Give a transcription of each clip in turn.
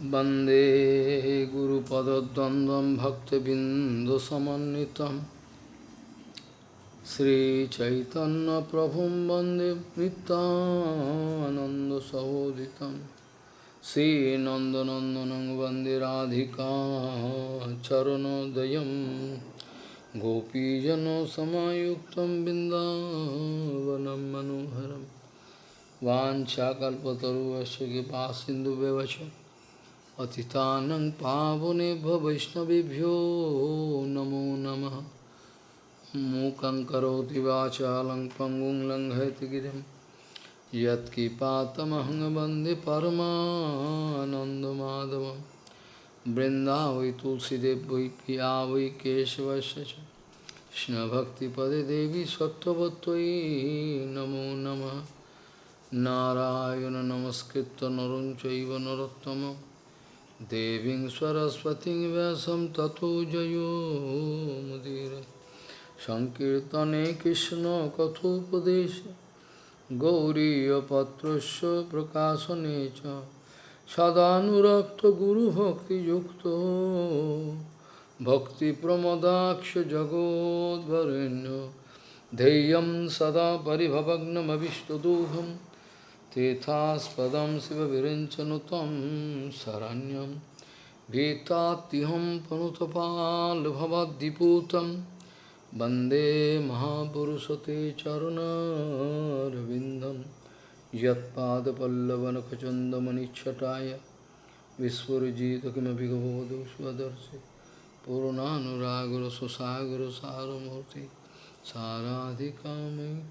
Bande Guru Padadandam Bhaktivindu Samanitam Sri Chaitanya Prabhum Bande Ananda Sahoditam Sri Nanda Nandanandanang Bande Radhika Charanodayam Gopijano Samayuktam Bindavanam Manoharam Van Chakalpataru Kipa Sindhu Bevacham पतितानं पावनेभ्यो वैष्णवेभ्यो नमो नमः मूकं करोति वाचालं पङ्गुं लङ्घयति गिरिं यत्किपातमहं वन्दे परमानन्दमाधवं वृन्दावै तुलसीदेव वै पिया वै केशवस्य च कृष्णभक्तिपदे देवी सत्त्ववत्त्वयि नमो नमः नारायण नमस्कृत्य नरं चैव नरोत्तमम् देवीं सरस्वतीं व्यासं ततो जयो मुदीर सङ्कीर्तने कृष्णकथोपदेश गौरीयपत्रस्य प्रकाशने च सदानुरक्तगुरुभक्तियुक्तो भक्तिप्रमदाक्ष जगोद्वरेण्य धैर्यं सदा परिभवग्नमविष्टदोहम् तीथास्प शिव विरंचनुत शरण्यम गीताहम पनुतपाल भवदीपूत वंदे महापुरुष ते चरणरविंदम यदपल्लवनखचंदमणिछटाया विस्फुजित किमें स्वदर्शि पूर्णानुरागर सुसागर सारूर्ति साराधिका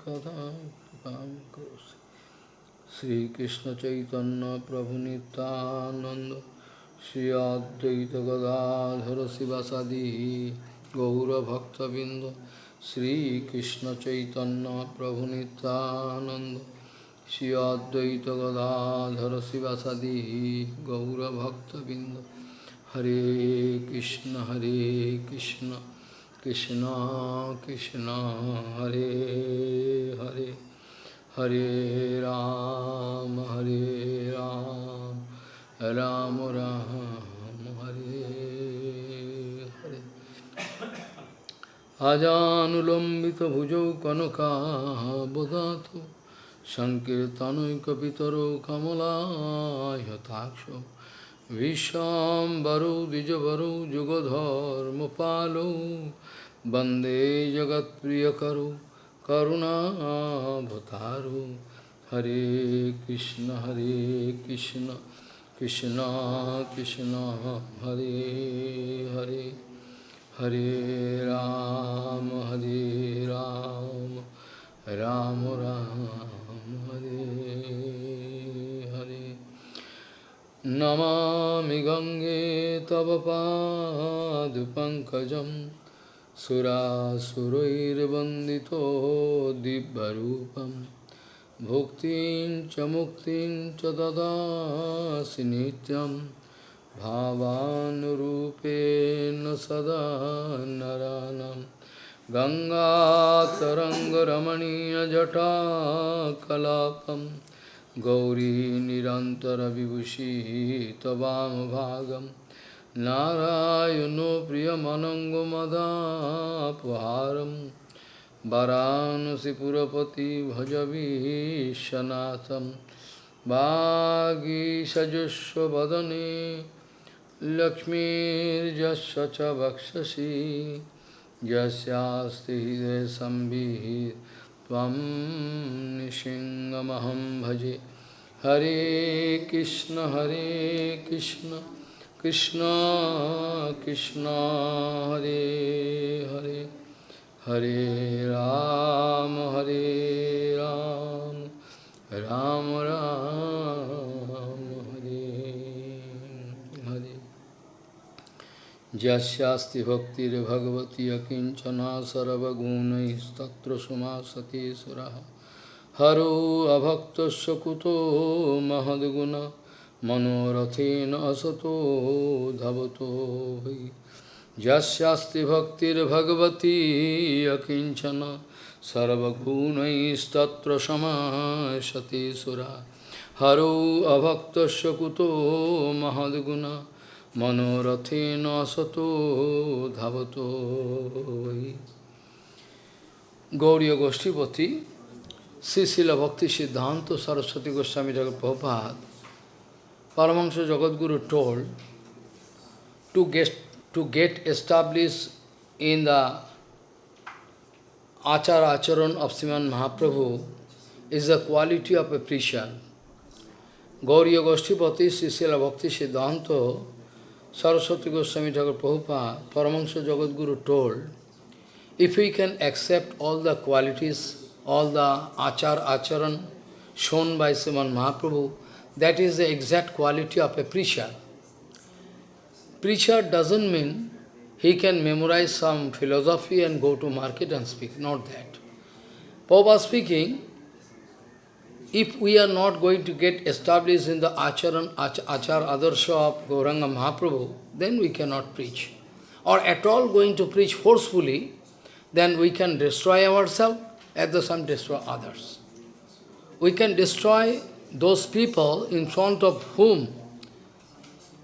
कदा कृपा Prabhu Nityananda Sri Advaita Gadadhara Sivasadi Gaura Bhakta Binda Sri Krishna Chaitanya Prabhu Nityananda Sri Advaita Gadadhara Sivasadi Gaura Bhakta Binda Hare Krishna Hare Krishna Krishna Krishna Hare Hare Ram, Hare Ram, Ram Ram, Hare Hare. Ajanulambita bhujau kanaka bodhato Sankirtanoikapitaro kamala yataksho Vishambaro dijavaro jugadharma palo Bande jagat priyakaro करुणाभतारो हरे कृष्ण हरे कृष्ण कृष्ण कृष्ण, हरे हरे। हरे राम हरे राम राम राम, हरे हरे। नमामि गङ्गे तव पादपङ्कजम् सुरासुरैर्वन्दितो दिव्यरूपं। भुक्तिं च मुक्तिं च ददासि नित्यं। भावानुरूपेण सदा नरानं। गङ्गातरङ्गरमणीयजटाकलापं। गौरी निरन्तरविभूषिः तवामभागम् नारायणो प्रियमनङ्गमदापहारं वरानसिपुरपति भजवीशनाथं वागीषजुष्वदने लक्ष्मीर्यस्य च वक्षसि यस्यास्ति हृदयसंविः त्वं निशिङ्गमहं भजे हरे कृष्ण हरे Krishna. Krishna Krishna Hare Hare Hare Ram Hare Ram Ram Ram Hare Hare Jasyasti Bhaktir Bhagavati Akinchana Sarvagunaistattra Sumasati Suraha Haro Abhaktasya Kuto মনোরথেন Asato ধাবতো যাস্তি ভক্তির ভক্তির্ভগবতী অকিঞ্চন সর্বগুণস্তত্র সমাসতি সুরা। হরৌ অভক্ত কুত মহদ্গুণ মনোরথেন সতো ধাবতো গৌরী গোষ্ঠীপতি শ্রীশিল ভক্তি সিদ্ধান্ত সরস্বতী গোস্বামী জগৎ প্রভাত Paramahansa Jagadguru told to get, to get established in the Achara Acharan of Sriman Mahaprabhu is the quality of a preacher. Gauriya Goshtipati, Srila Bhakti Siddhanta Saraswati Goswami Thakur Prabhupada, Paramahansa Jagadguru told If we can accept all the qualities, all the achar, acharan shown by Sriman Mahaprabhu, that is the exact quality of a preacher. Preacher doesn't mean he can memorize some philosophy and go to market and speak, not that. Prabhupada speaking, if we are not going to get established in the acharan, ach achar adarsha of Gauranga Mahaprabhu, then we cannot preach. Or at all going to preach forcefully, then we can destroy ourselves, at the same destroy others. We can destroy those people in front of whom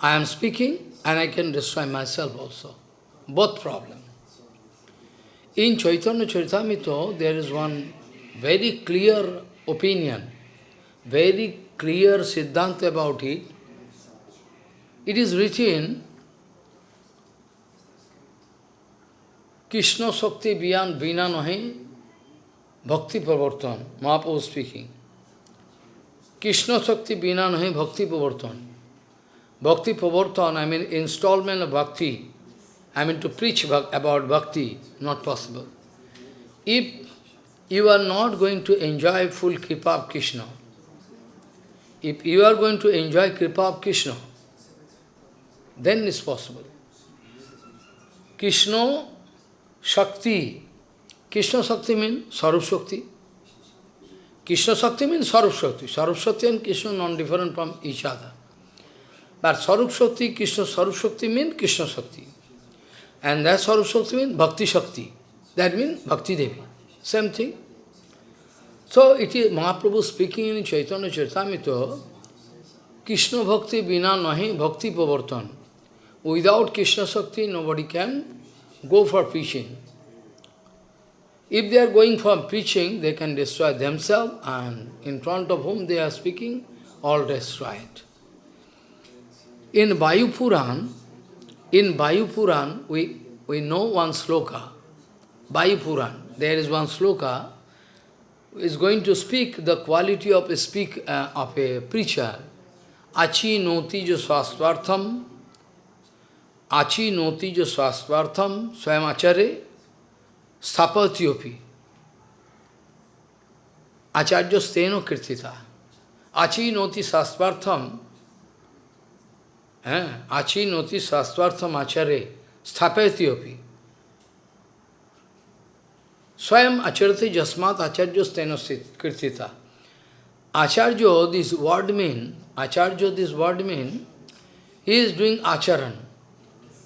I am speaking, and I can destroy myself also. Both problem. In Chaitanya Charitamrita, there is one very clear opinion, very clear siddhanta about it. It is written Krishna Shakti Biyan Vina Nahi Bhakti Pravartan, Mahaprabhu speaking. Krishna Shakti Bina Nahi Bhakti Pravartan. Bhakti Pravartan, I mean installment of Bhakti. I mean to preach about Bhakti, not possible. If you are not going to enjoy full Kripa of Krishna, if you are going to enjoy Kripa of Krishna, then it's possible. Krishna Shakti. Krishna Shakti means Sarup Shakti. Krishna Shakti means Sarup Shakti. Sarup Shakti and Krishna non-different from each other. But Sarup Shakti, Krishna Sarup Shakti means Krishna Shakti. And that Sarup Shakti means Bhakti Shakti. That means Bhakti Devi. Same thing. So it is Mahaprabhu speaking in Chaitanya Charitamrita, Krishna Bhakti Bina Nahi Bhakti Pravartan. Without Krishna Shakti, nobody can go for preaching. If they are going for preaching, they can destroy themselves and in front of whom they are speaking, all destroyed. In Vayu Puran, in Vayu Puran, we, we know one sloka. Vayu Puran, there is one sloka is going to speak the quality of a speak uh, of a preacher. Achi noti jo swastvartham, achi noti jo swastvartham, swayam आचार्य स्थापत्योपी आचार्य स्तेनो कीर्तिता आची नोति शास्त्रार्थम आची नोति शास्त्रार्थम आचार्य स्थापयत्योपी स्वयं आचरते जस्मात आचार्य स्तेनो कीर्तिता आचार्य this word mean Acharya this word mean he is doing आचरण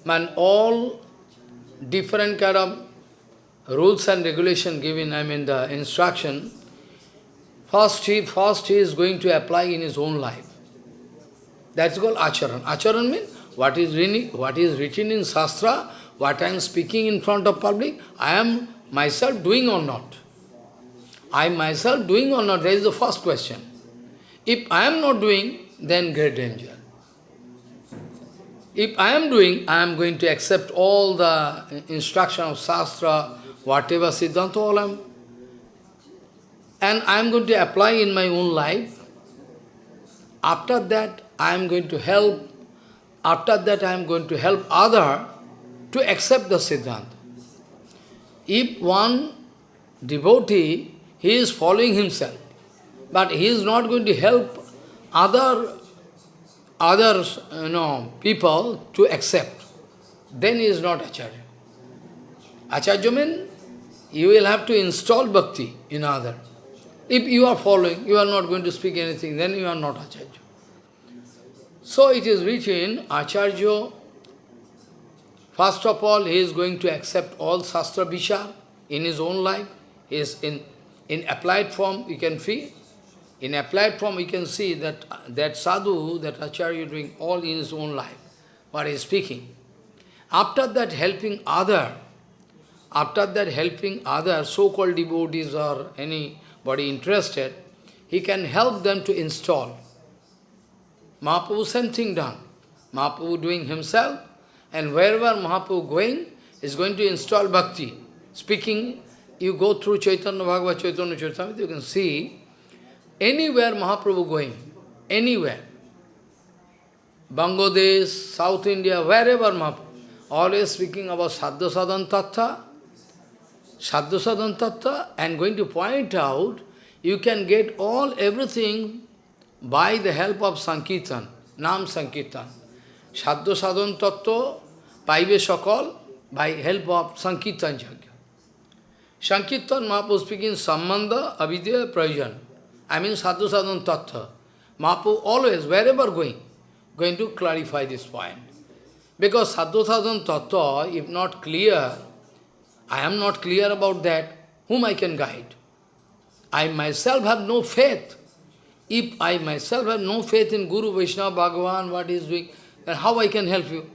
and all different kind of rules and regulation given, I mean the instruction, first he, first he is going to apply in his own life. That's called acharan. Acharan means what is, really, what is written in Shastra, what I am speaking in front of public, I am myself doing or not. I myself doing or not, that is the first question. If I am not doing, then great danger. If I am doing, I am going to accept all the instruction of Shastra, whatever Siddhanta, all I am, and I am going to apply in my own life. After that, I am going to help, after that I am going to help other to accept the Siddhanta. If one devotee, he is following himself, but he is not going to help other others, you know, people to accept, then he is not Acharya. Acharya means you will have to install bhakti in other. If you are following, you are not going to speak anything, then you are not Acharya. So it is written, Acharya, first of all, he is going to accept all Shastra Vishar in his own life, he is in, in applied form, you can feel. In applied form, we can see that that sadhu, that acharya doing all in his own life, what he is speaking. After that helping other, after that helping other so-called devotees or anybody interested, he can help them to install. Mahaprabhu same thing done. Mahaprabhu doing himself, and wherever Mahaprabhu going, is going to install bhakti. Speaking, you go through Chaitanya Bhagavat, Chaitanya Charitamrita, you can see anywhere Mahaprabhu going, anywhere. Bangladesh, South India, wherever Mahaprabhu, always speaking about Sadhu Sadhan Tattva, sadhusadhan tattva, I am going to point out, you can get all everything by the help of Sankirtan, Nam Sankirtan. Sadhusadhan tattva, paive sakal, by help of Sankirtan Jagya. Sankirtan Mahaprabhu speaking samanda abhidya Prajan. I mean Sadhusadhan Tattva. Mahaprabhu always, wherever going, going to clarify this point. Because Sadhusadhan Tattva, if not clear, I am not clear about that, whom I can guide? I myself have no faith. If I myself have no faith in Guru, Vaishnava, Bhagavan, what is doing, then how I can help you?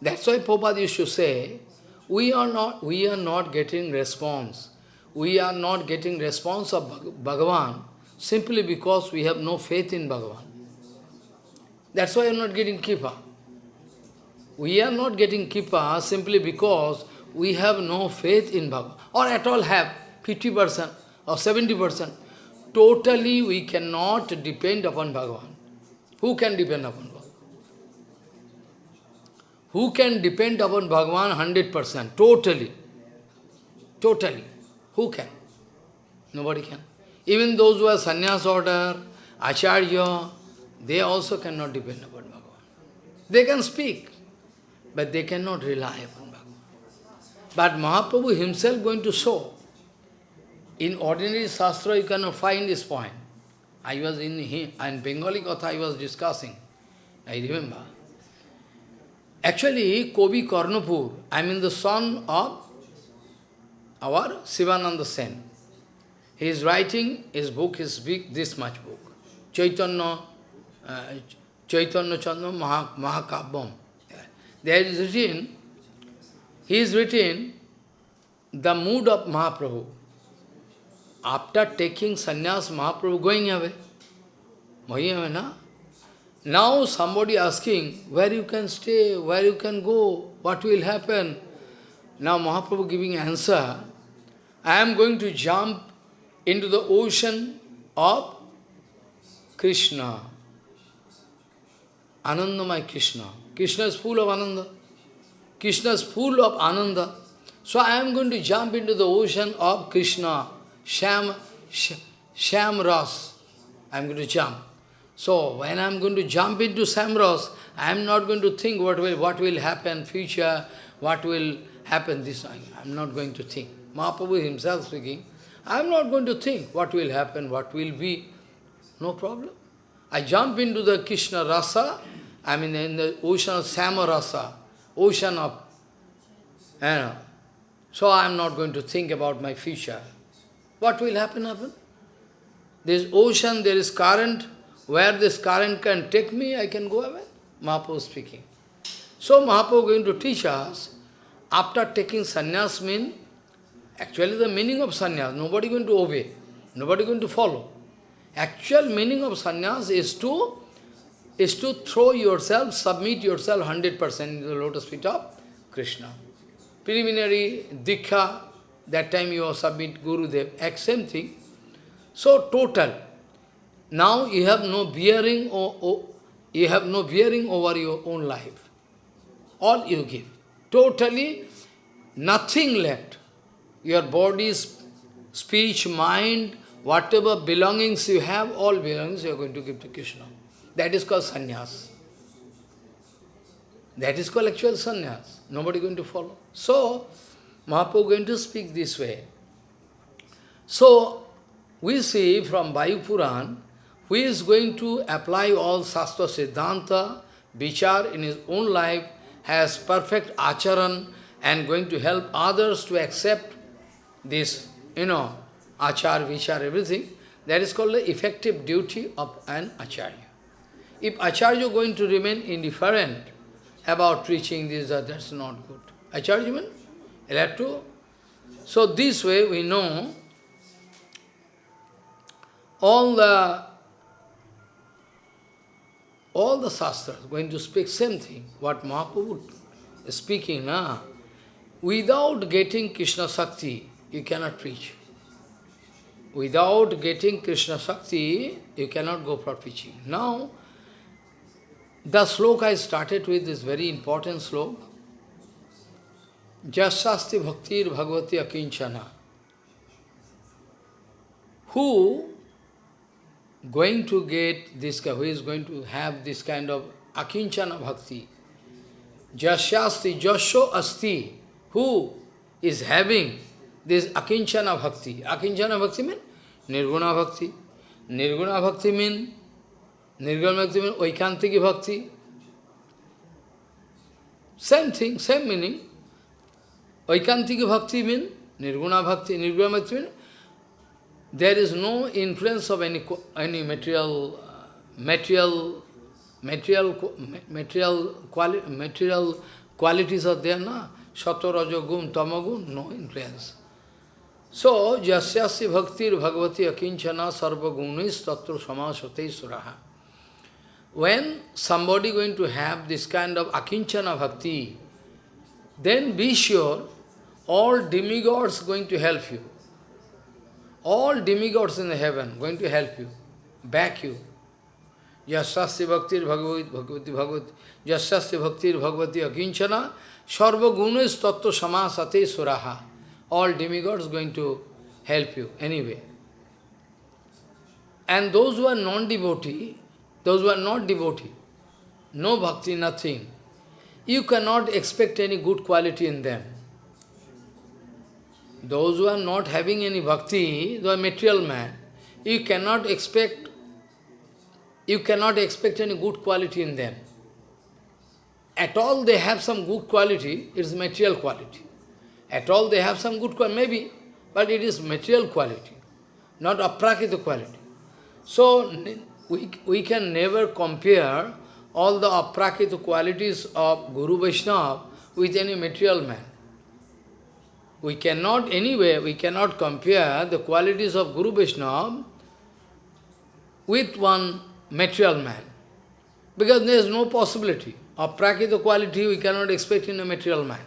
That's why Prabhupada used to say, we are not, we are not getting response. We are not getting response of Bhagavan simply because we have no faith in Bhagavan. That's why I am not getting Kripa. We are not getting Kripa simply because we have no faith in Bhagavan, or at all have 50% or 70%. Totally we cannot depend upon Bhagavan. Who can depend upon Bhagavan? Who can depend upon Bhagavan 100%? Totally. Totally. Who can? Nobody can. Even those who are sannyas order, acharya, they also cannot depend upon Bhagavan. They can speak, but they cannot rely upon. But Mahaprabhu himself going to show. In ordinary Shastra you cannot find this point. I was in, in Bengali Katha I was discussing. I remember. Actually, Kobi Karnapur, I mean the son of our Sivananda Sen. He is writing, his book his big, this much book. Chaitanya, uh, Chaitanya Chandra Maha, Mahakabham. There is written, he is written, the mood of Mahaprabhu. After taking sannyas, Mahaprabhu going away. Going na? Now somebody asking, where you can stay, where you can go, what will happen? Now Mahaprabhu giving answer, I am going to jump into the ocean of Krishna. Anandamai Krishna. Krishna is full of Ananda. Krishna is full of Ananda. So I am going to jump into the ocean of Krishna. Sham, Sham Ras. I am going to jump. So, when I am going to jump into Samras, I am not going to think what will, what will happen, future, what will happen, this, time. I am not going to think. Mahaprabhu himself speaking, I am not going to think what will happen, what will be, no problem. I jump into the Krishna rasa, I mean in the ocean of Samarasa, ocean of, you know, so I am not going to think about my future. What will happen, happen? There is ocean, there is current, where this current can take me, I can go away. Mahaprabhu speaking. So Mahaprabhu going to teach us, after taking sannyas mean, actually the meaning of sannyas, nobody going to obey, nobody going to follow. Actual meaning of sannyas is to is to throw yourself, submit yourself 100% in the lotus feet of Krishna. Preliminary dikha, that time you submit Guru Gurudev, same thing. So total, now you have no bearing or, or you have no bearing over your own life. All you give. Totally nothing left. Your body, speech, mind, whatever belongings you have, all belongings you are going to give to Krishna. That is called sannyas. That is called actual sannyas. Nobody going to follow. So, Mahaprabhu going to speak this way. So, we see from Vayu Puran, who is going to apply all Shastra Siddhanta, Vichar in his own life, has perfect acharan and going to help others to accept this, you know, achar, vichar, everything. That is called the effective duty of an acharya. If acharya is going to remain indifferent about preaching this, that, that's not good. Acharya have to. So this way we know all the all the Shastras going to speak same thing, what Mahaprabhu is speaking now. Without getting Krishna Shakti, you cannot preach. Without getting Krishna Shakti, you cannot go for preaching. Now, the sloka I started with is very important sloka. Jasasti Bhaktir Bhagavati Akinchana. Who going to get this, who is going to have this kind of Akinchana Bhakti? Jasyasti, Jasho Asti. Who is having this Akinchana Bhakti? Akinchana Bhakti means Nirguna Bhakti. Nirguna Bhakti means Nirguna Bhakti means Vaikantiki Bhakti. Same thing, same meaning. Vaikantiki Bhakti means Nirguna Bhakti. Nirguna Bhakti means there is no influence of any any material uh, material material material quali material qualities are there na sato rajo gun tamagun no influence so jasyasya bhaktir bhagavati akinchana sarva gunis tatra samasate suraha when somebody going to have this kind of akinchana bhakti then be sure all demigods going to help you all demigods in the heaven going to help you, back you. Yasasya bhaktir bhagavati bhagavati Yasasya bhaktir bhagavati akinchana sarva gunas tattva samasate suraha. All demigods going to help you anyway. And those who are non-devotee, those who are not devotee, no bhakti, nothing, you cannot expect any good quality in them. Those who are not having any bhakti, they are material man, you cannot expect you cannot expect any good quality in them. At all they have some good quality, it is material quality. At all they have some good quality, maybe, but it is material quality, not aprakita quality. So, we, we can never compare all the aprakita qualities of Guru Vaishnava with any material man. We cannot, anyway, we cannot compare the qualities of Guru Vaishnava with one material man. Because there is no possibility. Of prakita quality we cannot expect in a material man.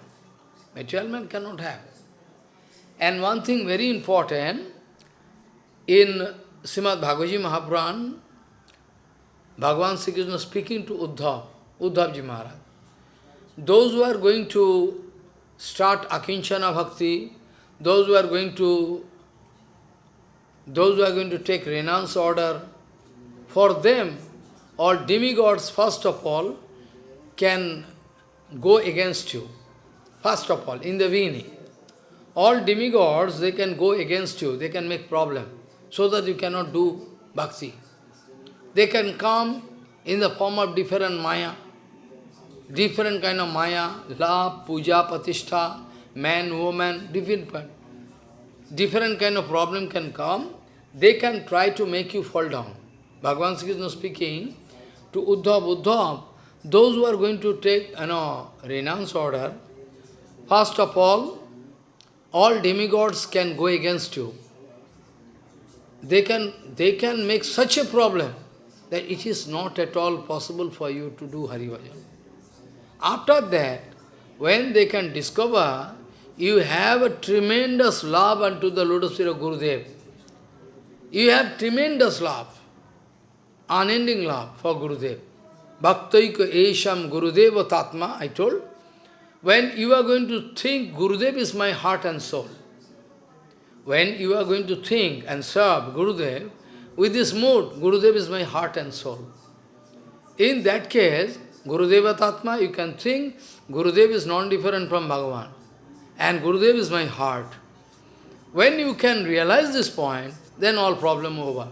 Material man cannot have. And one thing very important, in Srimad Bhagavat Mahapuran, Bhagavan Sri Krishna speaking to Uddhav, Uddhavji Maharaj. Those who are going to start akinchana bhakti, those who are going to those who are going to take renounce order, for them, all demigods, first of all, can go against you. First of all, in the beginning. All demigods, they can go against you, they can make problem, so that you cannot do bhakti. They can come in the form of different maya, different kind of maya, love, puja, patishtha, man, woman, different, different kind of problem can come. They can try to make you fall down. Bhagavan Sri Krishna speaking to Uddhav, Uddhav, those who are going to take, you know, renounce order, first of all, all demigods can go against you. They can, they can make such a problem that it is not at all possible for you to do Hari. After that, when they can discover, you have a tremendous love unto the lotus feet of Gurudev. You have tremendous love, unending love for Gurudev. Bhaktaika Esham Gurudeva Tatma, I told. When you are going to think, Gurudev is my heart and soul. When you are going to think and serve Gurudev, with this mood, Gurudev is my heart and soul. In that case, Gurudeva Tatma, you can think Gurudev is non-different from Bhagavan. And Gurudev is my heart. When you can realize this point, then all problem over.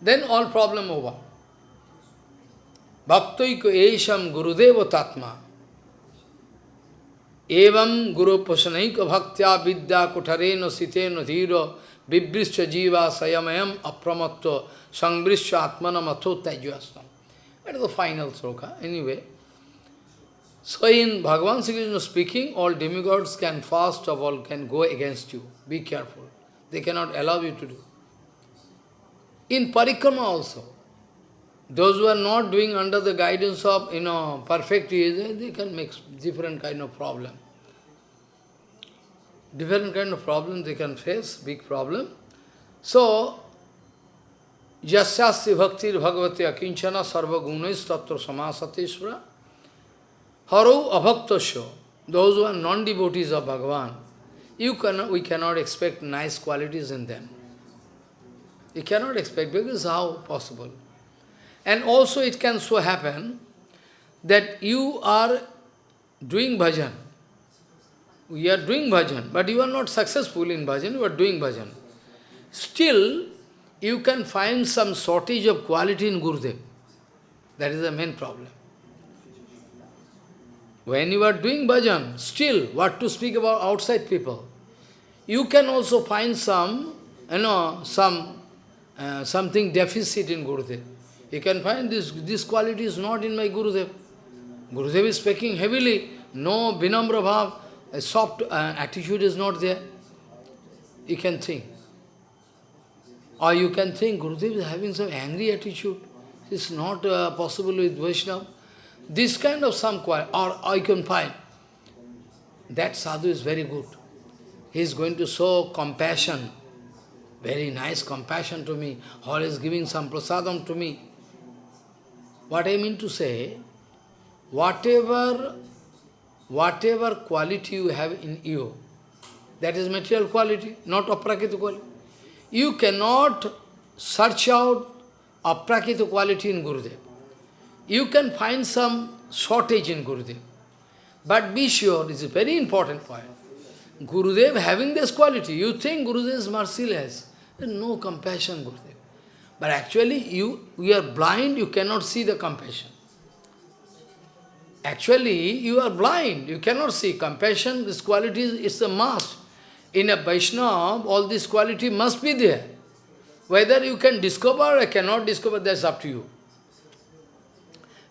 Then all problem over. Bhaktaiko esham Gurudeva Tatma. Evam Guru Pasanaika Bhaktya Vidya Kutareno Siteno Dhiro Vibrischa jiva sayamayam apramatto sangbrischa atmanam atho. That is the final sloka. Anyway, so in Bhagavan Sri Krishna speaking, all demigods can fast of all can go against you. Be careful. They cannot allow you to do. In parikrama also, those who are not doing under the guidance of, you know, perfect they, they can make different kind of problem. Different kind of problems they can face, big problem. So, Yasyasya bhaktir bhagavati akinchana sarva gunas tattva samasateshvara haro abhaktasya, those who are non-devotees of Bhagavan, you cannot, we cannot expect nice qualities in them. You cannot expect, because how possible? And also it can so happen that you are doing bhajan. We are doing bhajan, but you are not successful in bhajan, you are doing bhajan. Still, you can find some shortage of quality in Gurudev. That is the main problem. When you are doing bhajan, still, what to speak about outside people? You can also find some, you know, some, uh, something deficit in Gurudev. You can find this, this quality is not in my Gurudev. Gurudev is speaking heavily, no vinamra bhav, a soft uh, attitude is not there. You can think. Or you can think Gurudev is having some angry attitude. It's not uh, possible with Vaishnava. This kind of some quality, or I can find, that sadhu is very good. He is going to show compassion, very nice compassion to me, or is giving some prasadam to me. What I mean to say, whatever, whatever quality you have in you, that is material quality, not aprakita quality. You cannot search out aprakita quality in Gurudev. You can find some shortage in Gurudev. But be sure, this is a very important point. Gurudev having this quality, you think Gurudev is merciless. No compassion, Gurudev. But actually, you, you are blind, you cannot see the compassion. Actually, you are blind, you cannot see. Compassion, this quality is a must. In a Vaishnava, all this quality must be there. Whether you can discover or cannot discover, that's up to you.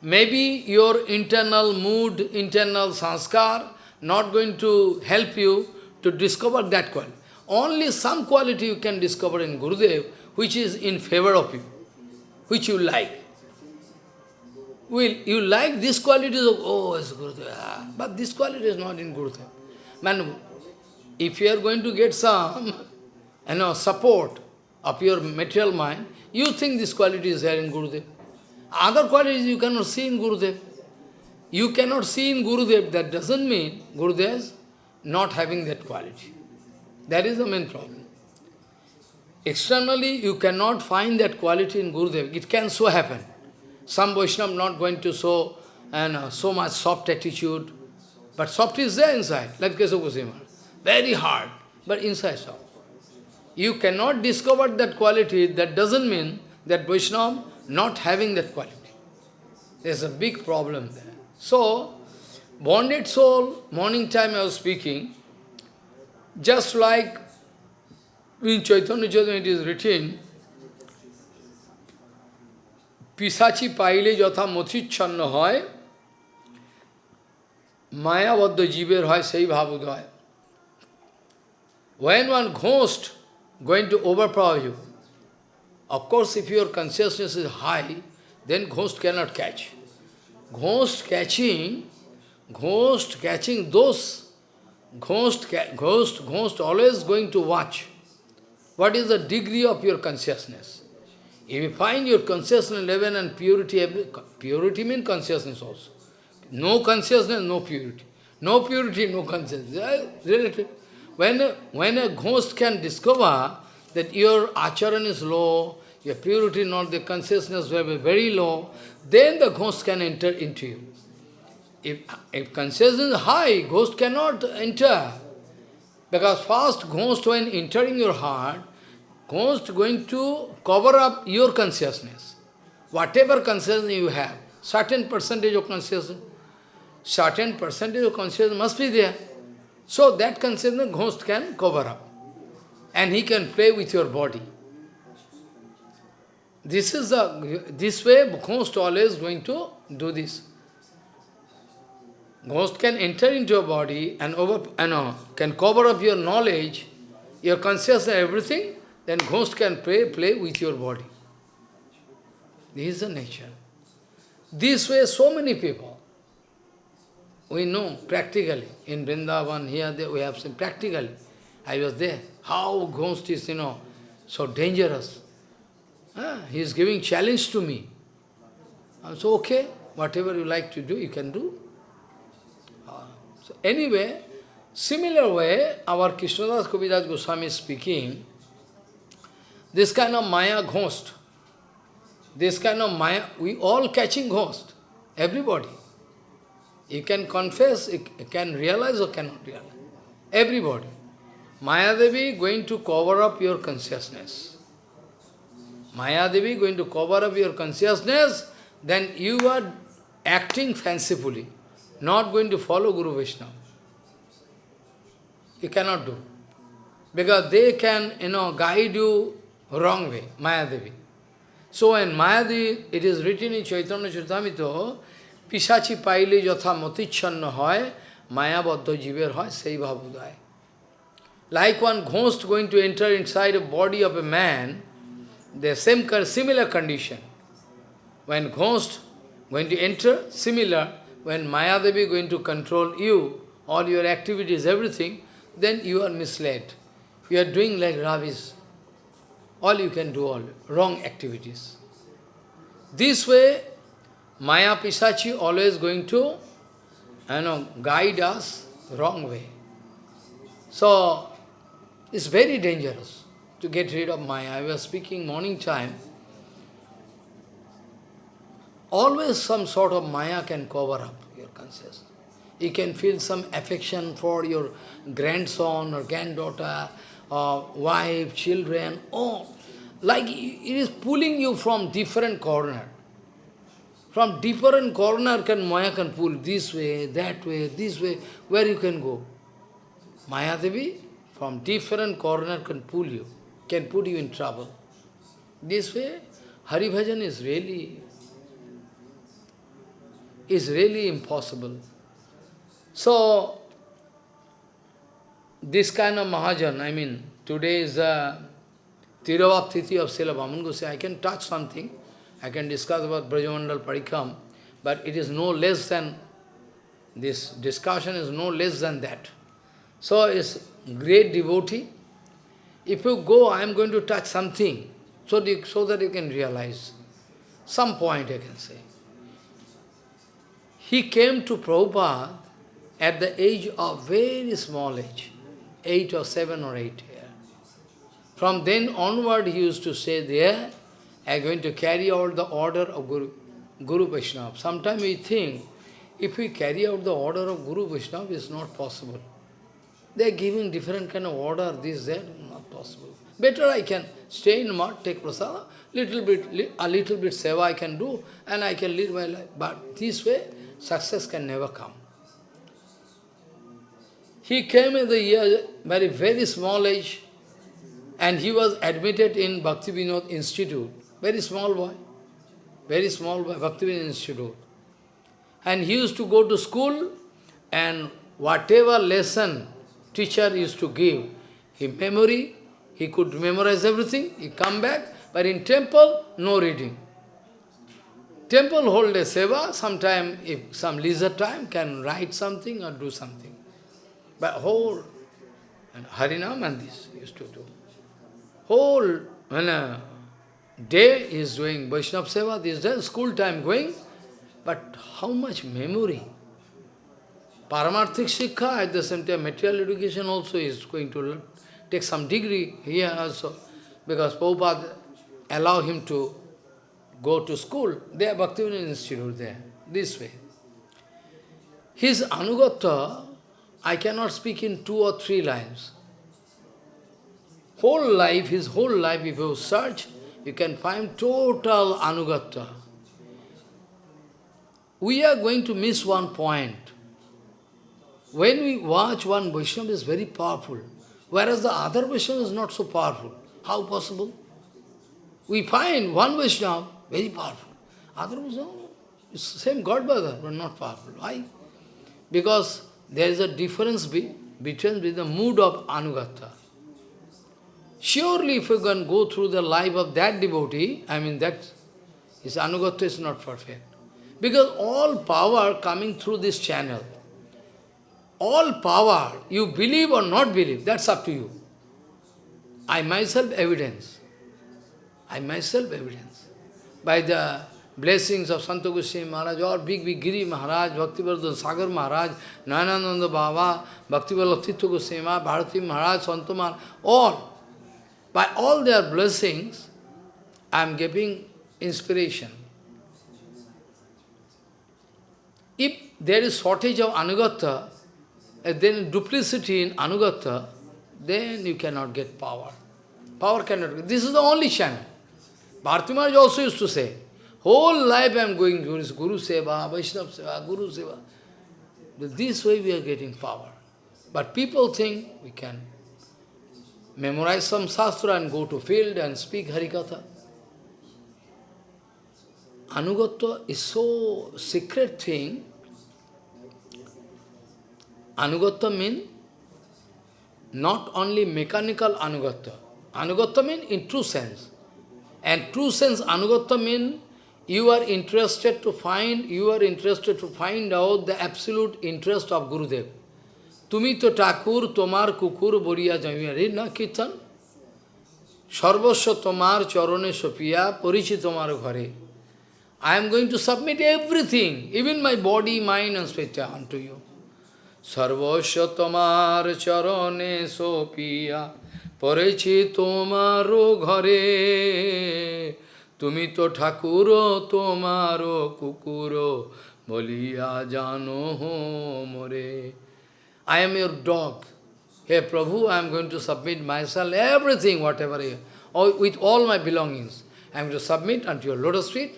Maybe your internal mood, internal sanskar, not going to help you to discover that quality. Only some quality you can discover in Gurudev, which is in favor of you, which you like. Will you like this qualities of, oh, it's Gurudev, ah, but this quality is not in Gurudev. Man, if you are going to get some you know, support of your material mind, you think this quality is there in Gurudev. Other qualities you cannot see in Gurudev. You cannot see in Gurudev, that doesn't mean Gurudev is not having that quality. That is the main problem. Externally, you cannot find that quality in Gurudev. It can so happen. Some Vaishnava not going to show and uh, so much soft attitude, but soft is there inside, like Kesava Very hard, but inside soft. You cannot discover that quality, that doesn't mean that Vaishnava not having that quality. There's a big problem there. So, bonded soul, morning time I was speaking, just like in Chaitanya Chaitanya it is written, পিসাচি পাইলে যথা মথিচ্ছন্ন হয় মায়াবদ্ধ জীবের হয় সেই ভাবোদয় When one ghost going to overpower you, of course if your consciousness is high, then ghost cannot catch. Ghost catching, ghost catching those, ghost, ghost, ghost always going to watch what is the degree of your consciousnness? If you find your consciousness level and purity, purity means consciousness also. No consciousness, no purity. No purity, no consciousness. Relative. When when a ghost can discover that your acharan is low, your purity not, the consciousness will be very low, then the ghost can enter into you. If, if consciousness is high, ghost cannot enter. Because first ghost when entering your heart, Ghost going to cover up your consciousness. Whatever consciousness you have, certain percentage of consciousness, certain percentage of consciousness must be there. So that consciousness ghost can cover up. and he can play with your body. This is the, this way ghost always going to do this. Ghost can enter into your body and over, you uh, know, can cover up your knowledge, your consciousness, everything, then ghost can play, play with your body. This is the nature. This way, so many people, we know practically, in Vrindavan, here, we have seen practically. I was there. How ghost is, you know, so dangerous. Ah, he is giving challenge to me. I so okay, whatever you like to do, you can do. Uh, so anyway, similar way, our Krishnadas Kaviraj Goswami is speaking, this kind of Maya ghost, this kind of Maya, we all catching ghost, everybody. You can confess, you can realize or cannot realize. Everybody. Maya Devi going to cover up your consciousness. Maya Devi going to cover up your consciousness, then you are acting fancifully, not going to follow Guru Vaishnava. You cannot do. Because they can, you know, guide you wrong way, Mayadevi. So in Mayadevi, it is written in Chaitanya Charitamrita, Pisachi paile yatha motichanna hoy, mayabaddha jiver hoy, sei. Like one ghost going to enter inside a body of a man, the same similar condition. When ghost going to enter, similar, when Mayadevi going to control you, all your activities, everything, then you are misled. You are doing like rubbish. All you can do, all wrong activities. This way, Maya Pisachi always going to you know, guide us wrong way. So, it's very dangerous to get rid of Maya. I was speaking morning time. Always some sort of Maya can cover up your consciousness. You can feel some affection for your grandson or granddaughter, or wife, children, oh, like it is pulling you from different corner. From different corner can Maya can pull this way, that way, this way, where you can go. Maya Devi from different corner can pull you, can put you in trouble. This way, Hari Bhajan is really, is really impossible. So, this kind of Mahajan, I mean, today is the Tirobhav of Srila Vaman Gosai. I can touch something, I can discuss about Brajamandal Parikrama, but it is no less than, this discussion is no less than that. So, it's great devotee, if you go, I am going to touch something, so, the, so that you can realize. Some point I can say. He came to Prabhupada at the age of very small age, eight or seven or eight years. From then onward he used to say there, I am going to carry out the order of Guru, Guru Vaishnava. Sometimes we think, if we carry out the order of Guru Vaishnava, it's not possible. They are giving different kind of order, this, that, not possible. Better I can stay in mud, take prasada, little bit, a little bit seva I can do, and I can live my life. But this way, success can never come. He came in the year, very, very small age, and he was admitted in Bhakti Vinod Institute. Very small boy. Very small boy, Bhakti Vinod Institute. And he used to go to school, and whatever lesson teacher used to give him memory, he could memorize everything, he come back, but in temple, no reading. Temple hold a seva, sometime, if some leisure time, can write something or do something. But whole, and Harinam and this used to do. Whole, when a day is doing Vaishnava seva, this day, school time going, but how much memory? Paramarthik Shikha, at the same time, material education also is going to take some degree here also, because Prabhupada allow him to go to school. They There, Bhaktivinoda Institute there, this way. His Anugata, I cannot speak in two or three lines. Whole life, his whole life, if you search, you can find total Anugata. We are going to miss one point. When we watch one Vaishnava is very powerful. whereas the other Vaishnava is not so powerful. How possible? We find one Vaishnava very powerful. Other Vaishnava, same God brother, but not powerful. Why? Because there is a difference be, between the mood of Anugata. Surely if you can go through the life of that devotee, I mean that his Anugata is not perfect. Because all power coming through this channel, all power, you believe or not believe, that's up to you. I myself evidence. I myself evidence. By the blessings of Santa Goswami Maharaj, or big, big Giri Maharaj, Bhaktivardhan Sagar Maharaj, Nayanananda Baba, Bhaktivallabh Tirtha Goswami Maharaj, Bharati Maharaj, Santa Maharaj, all. By all their blessings, I am giving inspiration. If there is shortage of Anugata, then duplicity in Anugata, then you cannot get power. Power cannot. This is the only channel. Bharati Maharaj also used to say, whole life I am going Guru, Guru Seva, Vaishnava Seva, Guru Seva. This way we are getting power. But people think we can memorize some Shastra and go to field and speak Harikatha. Anugatya is so secret thing. Anugatya means not only mechanical anugatya. Anugatya means in true sense. And true sense anugatya means you are interested to find, you are interested to find out the absolute interest of Gurudev. তুমি তো ঠাকুর তোমার কুকুর বরিয়া জমিয়া রে না কীর্তন সর্বস্ব তোমার চরণে সপিয়া পরিচি তোমার ঘরে I am going to submit everything, even my body, mind and spirit unto you. সর্বস্ব তোমার চরণে সোপিয়া পড়েছি তোমারও ঘরে তুমি তো ঠাকুর তোমারও কুকুর বলিয়া জানো মোরে I am your dog. Hey Prabhu, I am going to submit myself, everything, whatever, with all my belongings. I am going to submit unto your lotus feet.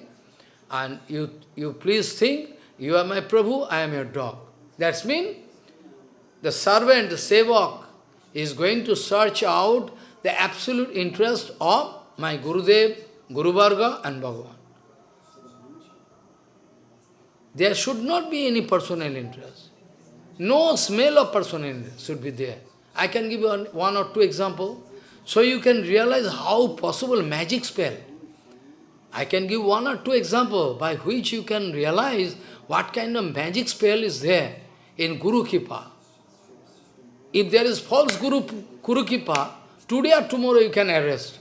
And you, you please think, you are my Prabhu, I am your dog. That's mean the servant, the sevak, is going to search out the absolute interest of my Gurudev, Guru Varga and Bhagavan. There should not be any personal interest. No smell of personal interest should be there. I can give you one, or two examples, so you can realize how possible magic spell. I can give one or two examples by which you can realize what kind of magic spell is there in Guru Kripa. If there is false Guru, Guru Kripa, today or tomorrow you can arrest.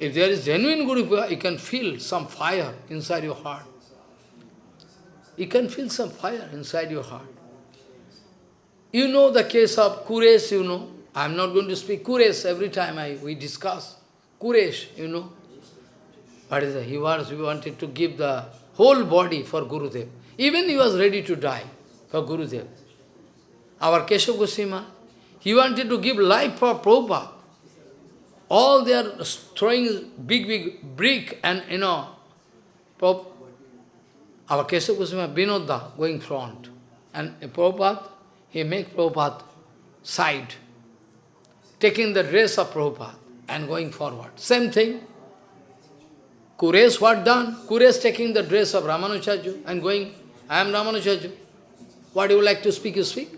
If there is genuine Guru Kripa, you can feel some fire inside your heart. You can feel some fire inside your heart. You know the case of Kuresh, you know. I am not going to speak Kuresh every time I we discuss. Kuresh, you know. What is it? He was, he wanted to give the whole body for Guru Gurudev. Even he was ready to die for Guru Gurudev. Our Keshav Goswami, he wanted to give life for Prabhupada. All they are throwing big, big brick and, you know, our Keshav Goswami, Vinodda, going front. And Prabhupada, he make Prabhupada side, taking the dress of Prabhupada and going forward. Same thing. Kuresh what done? Kuresh taking the dress of Ramanujarju and going, I am Ramanujarju. What do you like to speak, you speak.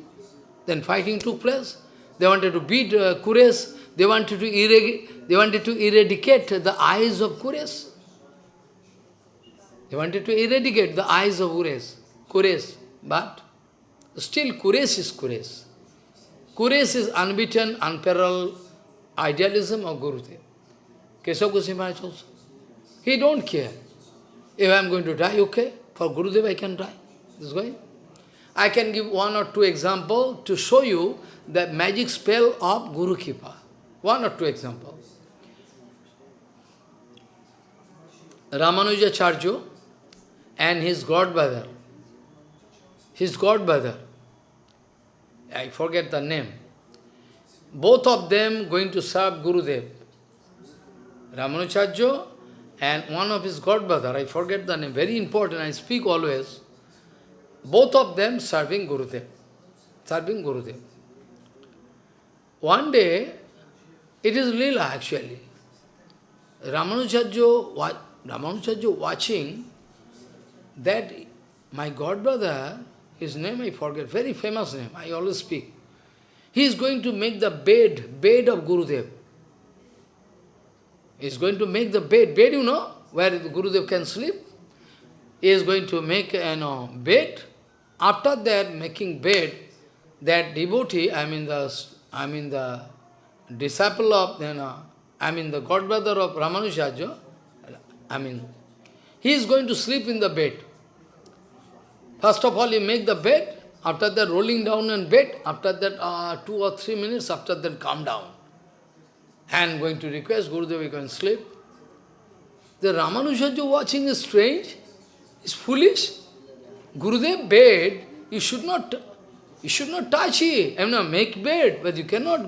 Then fighting took place. They wanted to beat uh, Kuresh. They wanted to eradicate, they wanted to eradicate the eyes of Kuresh. They wanted to eradicate the eyes of Kuresh. Kuresh. But still Kuresh is Kuresh. Kuresh is unbeaten, unparalleled idealism of Gurudev. Keshav Goswami also. He don't care. If I am going to die, okay. For Gurudev I can die. This is going. I can give one or two examples to show you the magic spell of Guru Kripa. One or two examples. Ramanuja Ramanujacharya and his godbrother, his godbrother, I forget the name, both of them going to serve Gurudev. Ramanujacharya and one of his godbrother, I forget the name, very important, I speak always, both of them serving Gurudev, serving Gurudev. one day, it is Leela actually. Ramanujacharya, Ramanujacharya watching that my godbrother, his name I forget, very famous name, I always speak. He is going to make the bed, bed of Gurudev. He is going to make the bed, bed you know, where Gurudev can sleep. He is going to make you know, bed. After that, making bed, that devotee, I mean the, I mean the disciple of, you know, I mean the godbrother of Ramanujacharya, I mean, he is going to sleep in the bed. First of all, he make the bed, after that rolling down in bed, after that uh, two or three minutes, after that calm down. And going to request Gurudev, you can sleep. The Ramanujacharya watching is strange, is foolish. Gurudev bed, you should not you should not touch it. I mean, make bed, but you cannot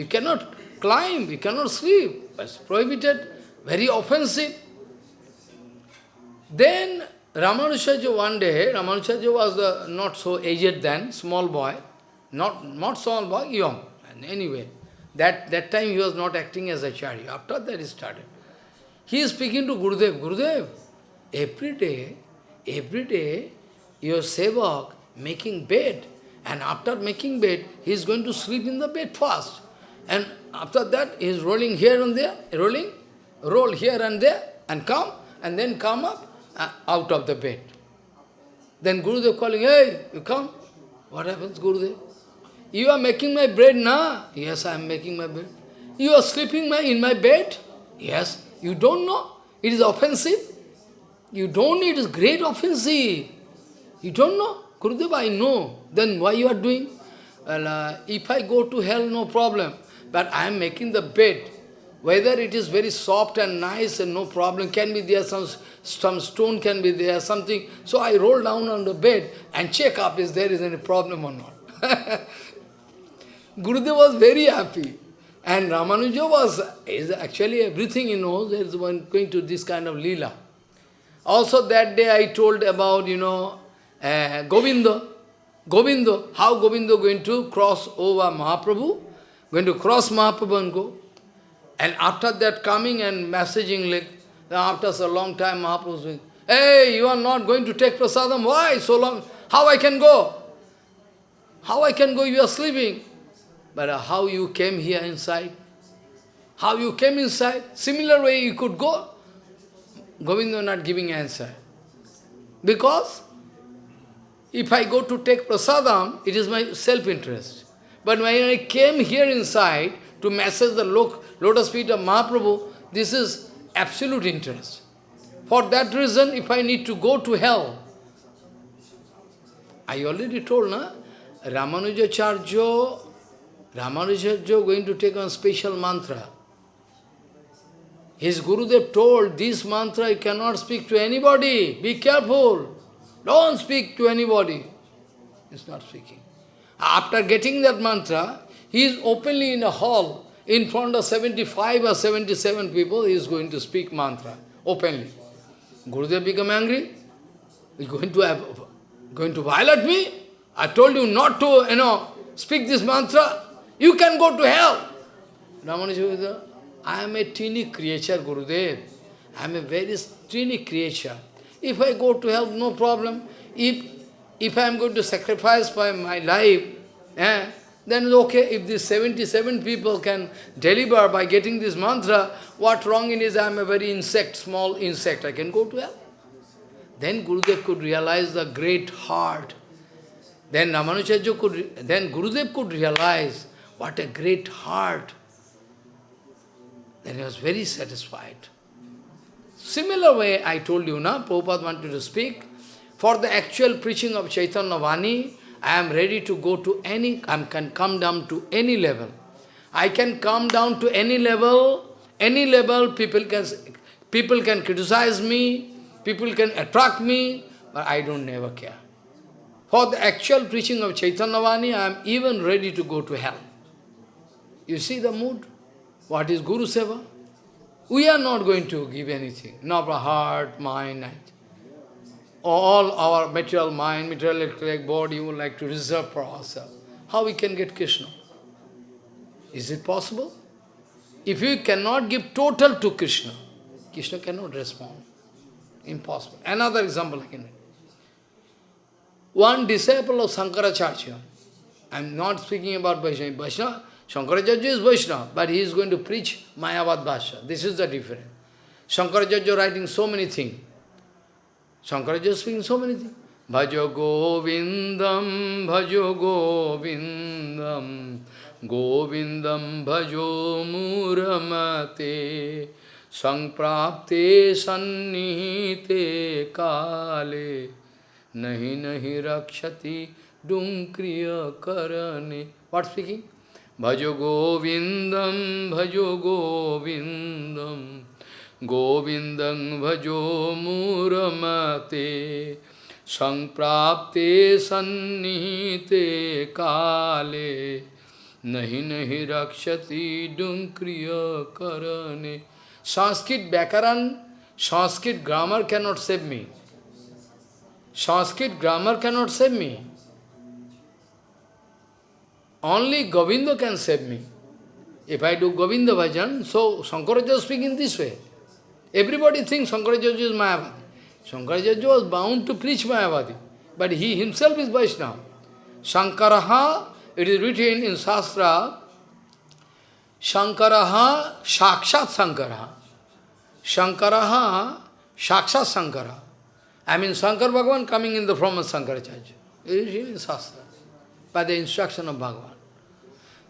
you cannot climb, you cannot sleep. It's prohibited, very offensive. Then Ramanujacharya one day, Ramanujacharya was not so aged then, small boy, not, not small boy, young. And anyway, that, that time he was not acting as a chari. After that he started. He is speaking to Gurudev. Gurudev, every day, every day, your sevak making bed. And after making bed, he is going to sleep in the bed first. And after that, he is rolling here and there, rolling, roll here and there, and come, and then come up uh, out of the bed. Then Gurudev calling, hey, you come. What happens, Gurudev? You are making my bed now? Yes, I am making my bed. You are sleeping my, in my bed? Yes. You don't know? It is offensive. You don't know, it is great offensive. You don't know? Gurudev, I know. Then why you are doing? Well, uh, if I go to hell, no problem. But I am making the bed. Whether it is very soft and nice and no problem, can be there, some, some stone can be there, something. So I roll down on the bed and check up if there is any problem or not. Gurudev was very happy. And Ramanuja was, is actually everything he knows, is one going to this kind of lila. Also that day I told about, you know, uh, Govinda. Govinda, how Govinda going to cross over Mahaprabhu? Going to cross Mahaprabhu and go. And after that coming and messaging, like, after a long time Mahaprabhu was saying, Hey, you are not going to take prasadam. Why so long? How I can go? How I can go? You are sleeping. But how you came here inside? How you came inside? Similar way you could go. Govinda not giving answer. Because if I go to take prasadam, it is my self-interest. But when I came here inside to massage the lotus feet of Mahaprabhu, this is absolute interest. For that reason, if I need to go to hell, I already told, na? Ramanujacharya, Ramanujacharya going to take on special mantra. His Gurudev told, this mantra you cannot speak to anybody, be careful. Don't speak to anybody. He's not speaking. After getting that mantra, he is openly in a hall, in front of 75 or 77 people, he is going to speak mantra, openly. Gurudev become angry. He's going to have, going to violate me? I told you not to, you know, speak this mantra. You can go to hell. Ramanuja, I am a teeny creature, Gurudev. I am a very teeny creature. If I go to hell, no problem. If, if I am going to sacrifice my, my life, eh, then okay, if these 77 people can deliver by getting this mantra, what wrong in is I am a very insect, small insect, I can go to hell. Then Gurudev could realize the great heart. Then Ramanujacharya could, then Gurudev could realize what a great heart. Then he was very satisfied. Similar way, I told you, na, Prabhupada wanted to speak. For the actual preaching of Chaitanya Vani, I am ready to go to any, I can come down to any level. I can come down to any level, any level people can, people can criticize me, people can attract me, but I don't never care. For the actual preaching of Chaitanya Vani, I am even ready to go to hell. You see the mood? What is Guru Seva? We are not going to give anything, not our heart, mind, all our material mind, material body, we would like to reserve for ourselves. How we can get Krishna? Is it possible? If you cannot give total to Krishna, Krishna cannot respond. Impossible. Another example I can make. One disciple of Sankaracharya, I am not speaking about Vaishnava. Vaishnava, Shankaracharya is Vaishnava, but he is going to preach Mayavad Bhasha. This is the difference. Shankaracharya writing so many things. Shankaracharya is speaking so many things. Bhajo Govindam, Bhajo Govindam, Govindam Bhajo Muramate, Sangprapte Sannihite Kale, Nahi Nahi Rakshati Dunkriya Karane. What speaking? Bhajo Govindam, Bhajo Govindam, Govindam Bhajo Muramate, Sangprapte Sannihite Kale, Nahi Nahi Rakshati Dunkriya Karane. Sanskrit Bhakaran, Sanskrit grammar cannot save me. Sanskrit grammar cannot save me. Only Govinda can save me. If I do Govinda bhajan, so Shankaracharya is speaking this way. Everybody thinks Shankaracharya is Mayavadi. Shankaracharya was bound to preach Mayavadi, but he himself is Vaishnava. Shankaraha, it is written in Shastra, Shankaraha Shakshat Sankaraha. Shankaraha Shakshat Sankara. I mean Shankar Bhagavan coming in the form of Shankaracharya. It is in Shastra, by the instruction of Bhagavan.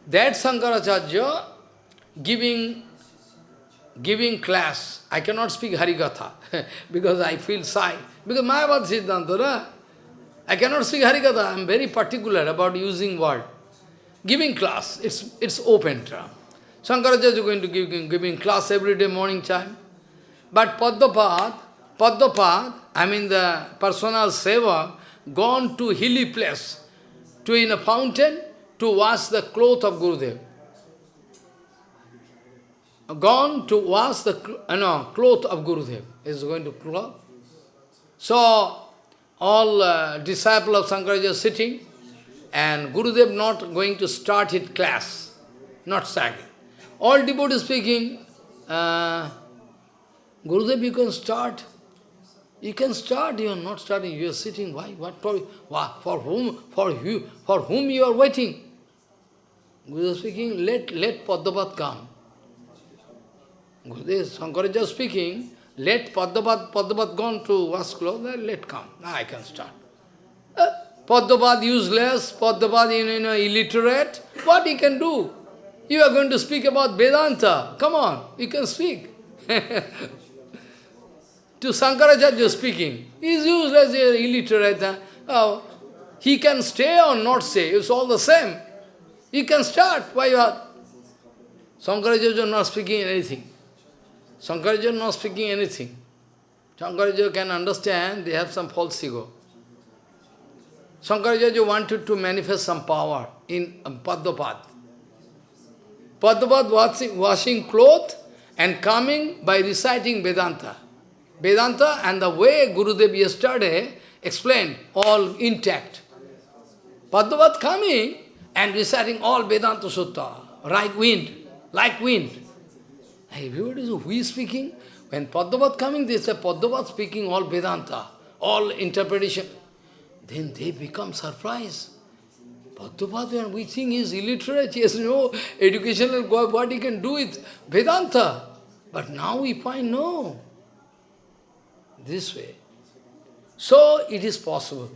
That Shankaracharya giving giving class, I cannot speak Harikatha because I feel shy. Because Mayavad Siddhanta, na? I cannot speak Harikatha. I am very particular about using word. Giving class, it's, it's open term. Shankaracharya is going to give giving class every day morning time. But Padmapad, Padmapad, I mean the personal seva, gone to hilly place, to in a fountain, to wash the cloth of Gurudev. Gone to wash the you know, cloth of Gurudev. Is going to cloth. So, all uh, disciples of Shankaracharya sitting, and Gurudev not going to start his class, not starting. All devotees speaking, uh, Gurudev, you can start. You can start, you are not starting, you are sitting. Why? What for, what, for whom for you for whom you are waiting? Gurudev speaking, let let Padmapad come. Gurudev Shankaracharya speaking, let Padmapad Padmapad gone to wash clothes, let come. Now I can start. Uh, Padmapad useless, Padmapad you know, illiterate, what he can do? You are going to speak about Vedanta. Come on, you can speak. to Shankaracharya speaking. He is useless, He illiterate. Oh, he can stay or not stay, it's all the same. He can start. Why you are? Shankaracharya is not speaking anything. Shankaracharya is not speaking anything. Shankaracharya can understand they have some false ego. Shankaracharya wanted to manifest some power in um, Padmapad. Padmapad washing, washing cloth and coming by reciting Vedanta. Vedanta and the way Gurudev yesterday explained, all intact. Padmapad coming and reciting all Vedanta Sutra, like wind, like wind. Everybody says, who is speaking? When Padmapad coming, they say Padmapad speaking all Vedanta, all interpretation. Then they become surprised. Padmapad, we think he is illiterate, he has no educational, what he can do with Vedanta. But now we find no. This way. So it is possible.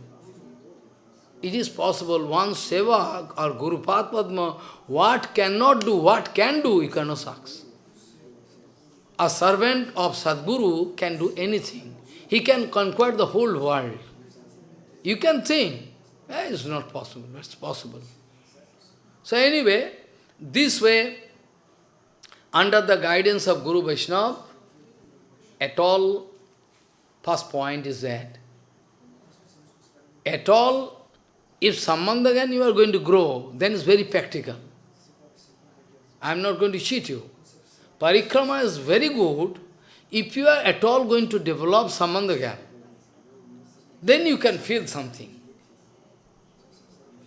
It is possible, one seva or Guru Padma, what cannot do, what can do, you cannot. A servant of Sadguru can do anything. He can conquer the whole world. You can think, eh, it's not possible, it's possible. So anyway, this way, under the guidance of Guru Vaishnava, at all, first point is that, at all, if Sambandhagan you are going to grow, then it's very practical. I am not going to cheat you. Parikrama is very good if you are at all going to develop Sambandhagan. Then you can feel something.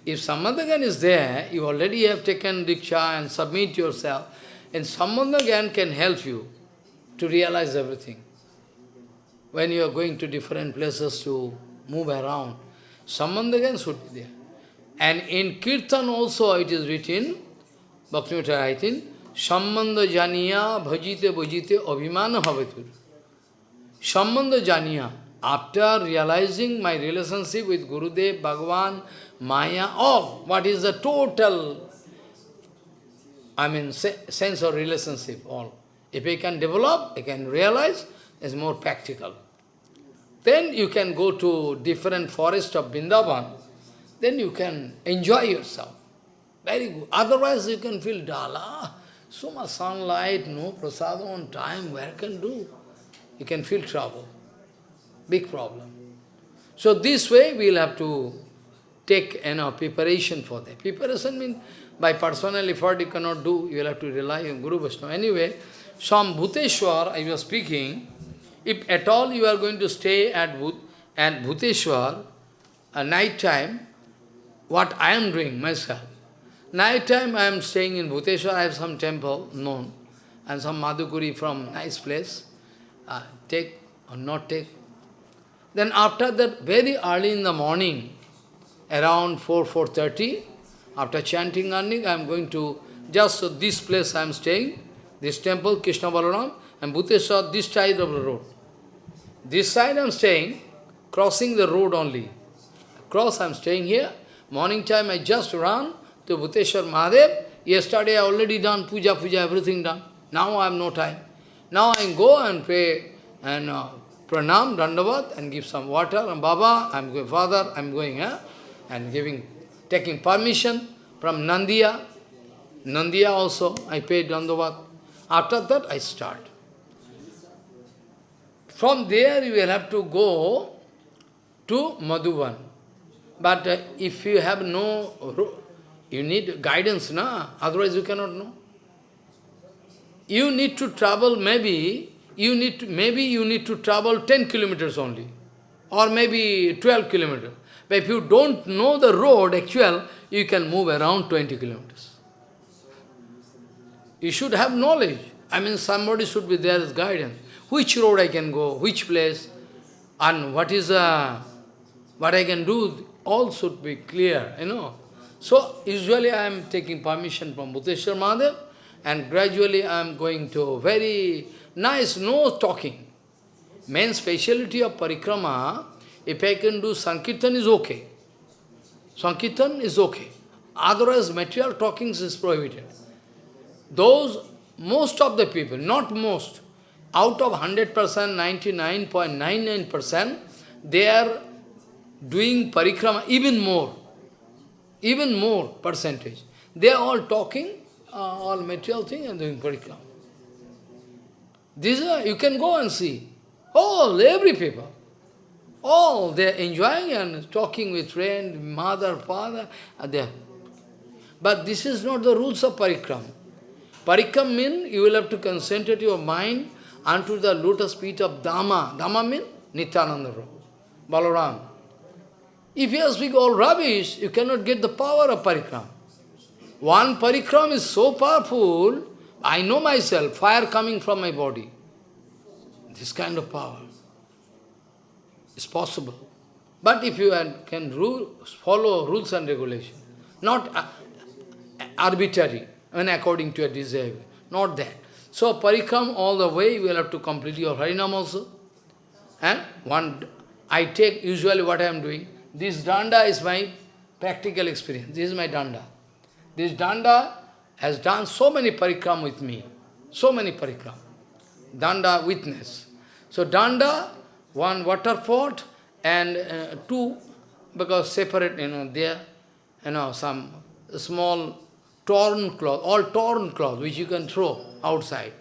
If Sambandhagan is there, you already have taken Diksha and submit yourself, and Sambandhagan can help you to realize everything. When you are going to different places to move around, Sambandhagan should be there. And in Kirtan also it is written, Bhaktivinoda writing, Sambandha janiya bhajite bhajite abhimana bhavetur. Sambandha janiya, after realizing my relationship with Gurudev, Bhagavan, Maya, all, what is the total, I mean, sense of relationship, all. If I can develop, I can realize, it's more practical. Then you can go to different forest of Vrindavan, then you can enjoy yourself. Very good. Otherwise you can feel dull. Ah. So much sunlight, no prasad on time, where can do? You can feel trouble. Big problem. So this way we will have to take you know, preparation for that. Preparation means by personal effort you cannot do, you will have to rely on Guru Vaishnava. Anyway, some Bhuteshwar, I was speaking, if at all you are going to stay at, Bhut, at Bhuteshwar, at night time, what I am doing myself. Night time I am staying in Bhuteshwar, I have some temple known, and some Madhukari from nice place. Uh, take or not take. Then after that, very early in the morning, around 4, 4.30, after chanting earning, I am going to, just this place I am staying, this temple, Krishna Balaram, and Bhuteshwar, this side of the road. This side I am staying, crossing the road only. Cross I am staying here. Morning time I just run to Bhuteshwar Mahadev. Yesterday I already done puja, puja, everything done. Now I have no time. Now I go and pray and uh, pranam, dandavat, and give some water. And Baba, I'm going, Father, I'm going, eh? and giving, taking permission from Nandiya. Nandiya also, I pay dandavat. After that, I start. From there, you will have to go to Madhuban. But uh, if you have no, you need guidance, na? otherwise you cannot know. You need to travel maybe, you need to, maybe you need to travel 10 kilometers only, or maybe 12 kilometers. But if you don't know the road actual, you can move around 20 kilometers. You should have knowledge. I mean, somebody should be there as guidance. Which road I can go, which place, and what is uh, what I can do, all should be clear, you know. So, usually I am taking permission from Bhuteshwar Mahadev, and gradually I am going to very nice, no talking. Main speciality of parikrama, if I can do Sankirtan is okay. Sankirtan is okay. Otherwise, material talking is prohibited. Those, most of the people, not most, out of 100%, 99.99%, they are doing parikrama even more, even more percentage. They are all talking, uh, all material thing and doing parikrama. These are, you can go and see. All, every people. All, they are enjoying and talking with friend, mother, father, there. But this is not the rules of parikram. Parikram means you will have to concentrate your mind unto the lotus feet of Dhamma. Dhamma means Nityananda Prabhu, Balaram. If you speak all rubbish, you cannot get the power of parikram. One parikram is so powerful, I know myself, fire coming from my body. This kind of power is possible. But if you can rule, follow rules and regulations, not uh, arbitrary, and according to your desire, not that. So parikram all the way, you will have to complete your harinam also. And one, I take usually what I am doing, this danda is my practical experience. This is my danda. This danda has done so many parikram with me. So many parikram. Danda witness. So danda, one water pot and uh, two, because separate, you know, there, you know, some small torn cloth, all torn cloth, which you can throw outside.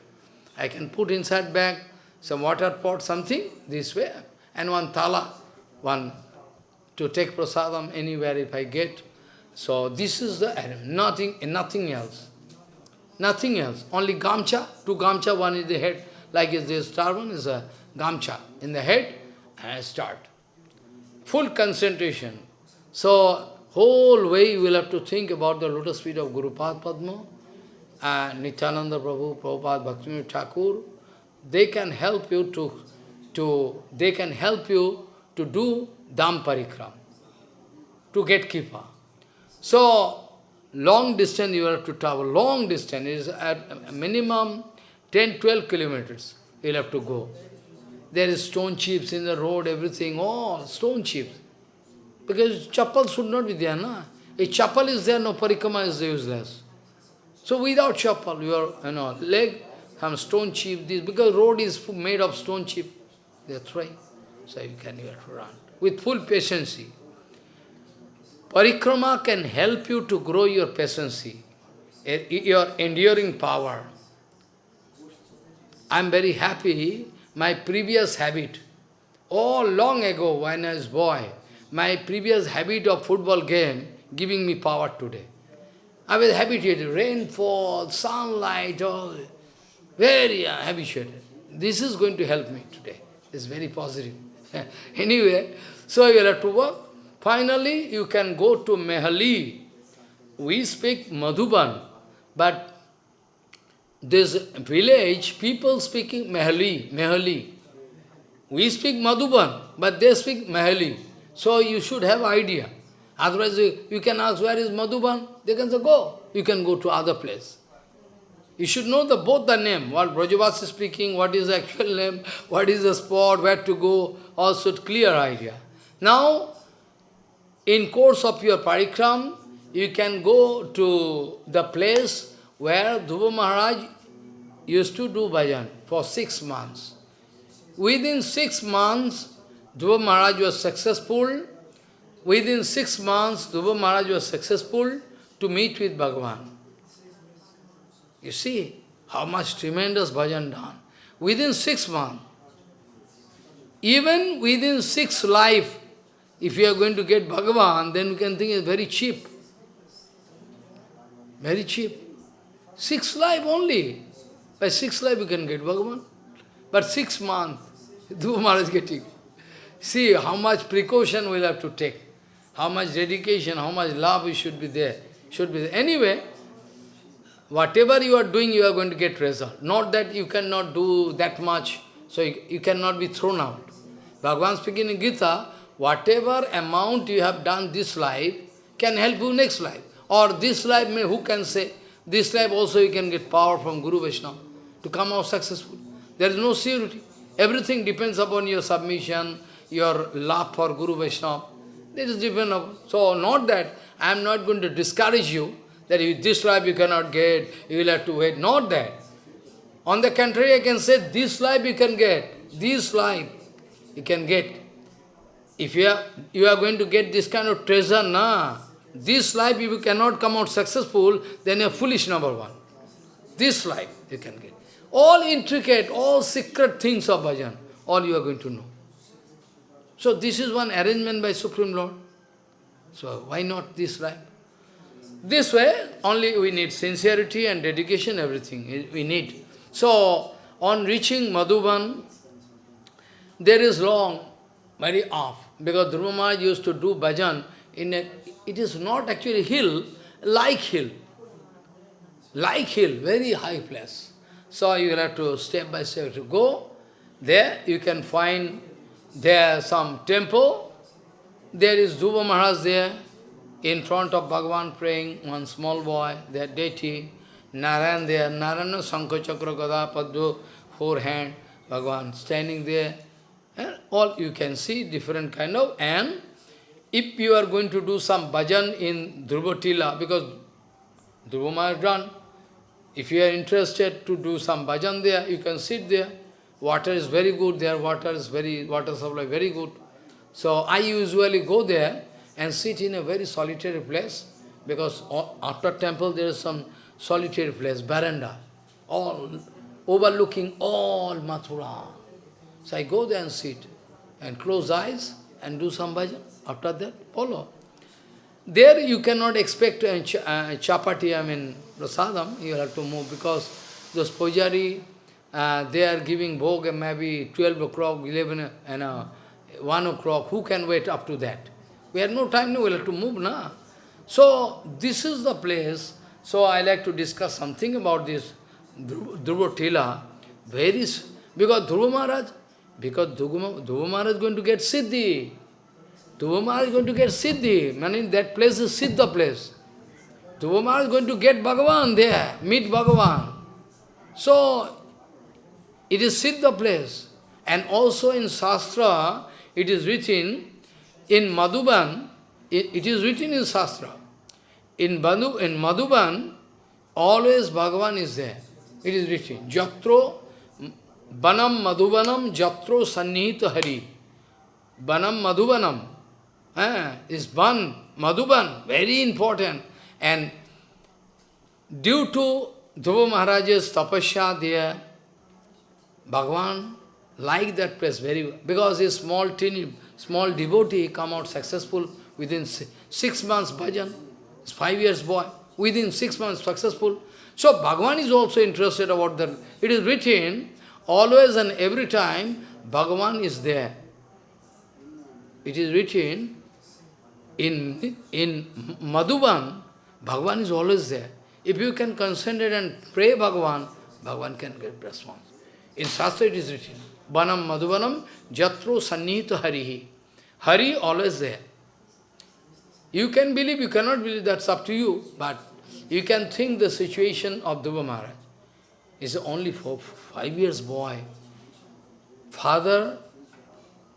I can put inside bag, some water pot, something, this way, and one thala, one to take prasadam anywhere if I get. So this is the nothing, nothing else. Nothing else. Only gamcha, two gamcha, one is the head, like is this turban is a gamcha in the head, and I start. Full concentration. So, Whole way you will have to think about the lotus feet of Guru Pad Padma and Nityananda Prabhu, Prabhupada Bhaktivinoda Thakur. They can help you to, to, they can help you to do Dham Parikram, to get Kipa. So, long distance you have to travel, long distance is at minimum 10-12 kilometers you have to go. There is stone chips in the road, everything, oh, stone chips. Because chappal should not be there, na? If chappal is there, no parikrama is useless. So without chappal, your you know, leg, some stone chip, this, because road is made of stone chip, that's right. So you can you have to run with full patience. Parikrama can help you to grow your patience, eh, your enduring power. I am very happy, my previous habit, all long ago when I was boy, my previous habit of football game giving me power today. I was habituated, rainfall, sunlight, all, very habituated. This is going to help me today. It's very positive. anyway, so you have to work. Finally, you can go to Mehali. We speak Madhuban, but this village, people speaking Mehali, Mehali. We speak Madhuban, but they speak Mehali. So you should have idea. Otherwise, you, you can ask, where is Madhuban? They can say, go. You can go to other place. You should know the both the name, what Brajavas is speaking, what is the actual name, what is the spot, where to go, also clear idea. Now, in course of your parikram, you can go to the place where Dhruva Maharaj used to do bhajan for six months. Within six months, Dhruva Maharaj was successful. Within six months, Dhruva Maharaj was successful to meet with Bhagavan. You see how much tremendous bhajan done. Within six months, even within six life, if you are going to get Bhagavan, then you can think it's very cheap. Very cheap. Six life only. By six life you can get Bhagavan. But six months, Dhruva Maharaj getting. See how much precaution we'll have to take, how much dedication, how much love we should be there. Should be there. Anyway, whatever you are doing, you are going to get result. Not that you cannot do that much, so you, you cannot be thrown out. Bhagavan speaking in Gita, whatever amount you have done this life can help you next life. Or this life, may who can say, this life also you can get power from Guru Vaishnava to come out successful. There is no surety. Everything depends upon your submission, your love for Guru Vaishnava. This is depend upon. So not that I am not going to discourage you, that if this life you cannot get, you will have to wait. Not that. On the contrary, I can say this life you can get, this life you can get. If you are, you are going to get this kind of treasure, na, this life if you cannot come out successful, then you are foolish number one. This life you can get. All intricate, all secret things of bhajan, all you are going to know. So this is one arrangement by Supreme Lord. So why not this life? This way, only we need sincerity and dedication, everything we need. So, on reaching Madhuban, there is long, very off, because Dhruva used to do bhajan in a, it is not actually hill, like hill. Like hill, very high place. So you will have to step by step to go. There you can find there some temple. There is Dhruva Maharaj there, in front of Bhagavan praying, one small boy, their deity, Narayan there, Narayana Sankha Chakra Gada four hand, Bhagavan standing there. And all you can see different kind of, and if you are going to do some bhajan in Dhruvatila, because Dhruva is done, if you are interested to do some bhajan there, you can sit there. Water is very good there, water is very, water supply very good. So I usually go there and sit in a very solitary place, because after temple there is some solitary place, veranda, all overlooking all Mathura. So I go there and sit, and close eyes, and do some bhajan. After that, follow. There you cannot expect uh, chapati, I mean, prasadam, you have to move, because those pujari, uh, they are giving bhog maybe 12 o'clock, 11, and uh, 1 o'clock. Who can wait up to that? We have no time, no, we'll have to move, na? So, this is the place. So, I like to discuss something about this Dhruva Tila. Is, because Dhruva Maharaj, because Dhruva Maharaj is going to get Siddhi. Dhruva Maharaj is going to get Siddhi. Meaning that place is Siddha place. Dhruva Maharaj is going to get Bhagavan there, meet Bhagavan. So, it is Siddha place. And also in Shastra, it is written, in Madhuban, it, it is written in Shastra. In, Madhu, in Madhuban, always Bhagavan is there. It is written, Jatro Banam Madhubanam Jatro Sannihita Hari. Banam Madhubanam eh, is Ban, Madhuban, very important. And due to Dhruva Maharaj's tapasya there, Bhagavan liked that place very well. Because his small, teeny, small devotee come out successful within six months bhajan, five years boy, within six months successful. So Bhagavan is also interested about that. It is written, always and every time, Bhagavan is there. It is written, in, in Madhuban, Bhagavan is always there. If you can concentrate and pray Bhagavan, Bhagavan can get response. In Shastra it is written, Banam Madhubanam Jatro Sannita Harihi. Hari always there. You can believe, you cannot believe, that's up to you, but you can think the situation of Dhruva Maharaj. Is only for five years boy. Father,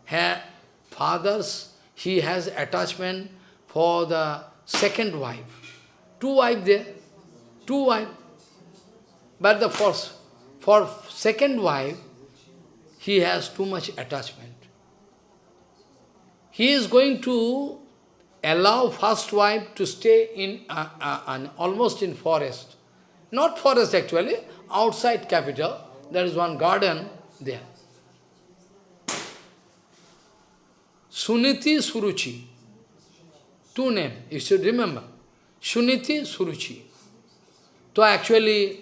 ha, fathers, he has attachment for the second wife. Two wives there, two wives. But the first, for second wife, he has too much attachment. He is going to allow first wife to stay in uh, almost in forest. Not forest actually, outside capital. There is one garden there. Suniti Suruchi. Two names, you should remember. Suniti Suruchi. So actually,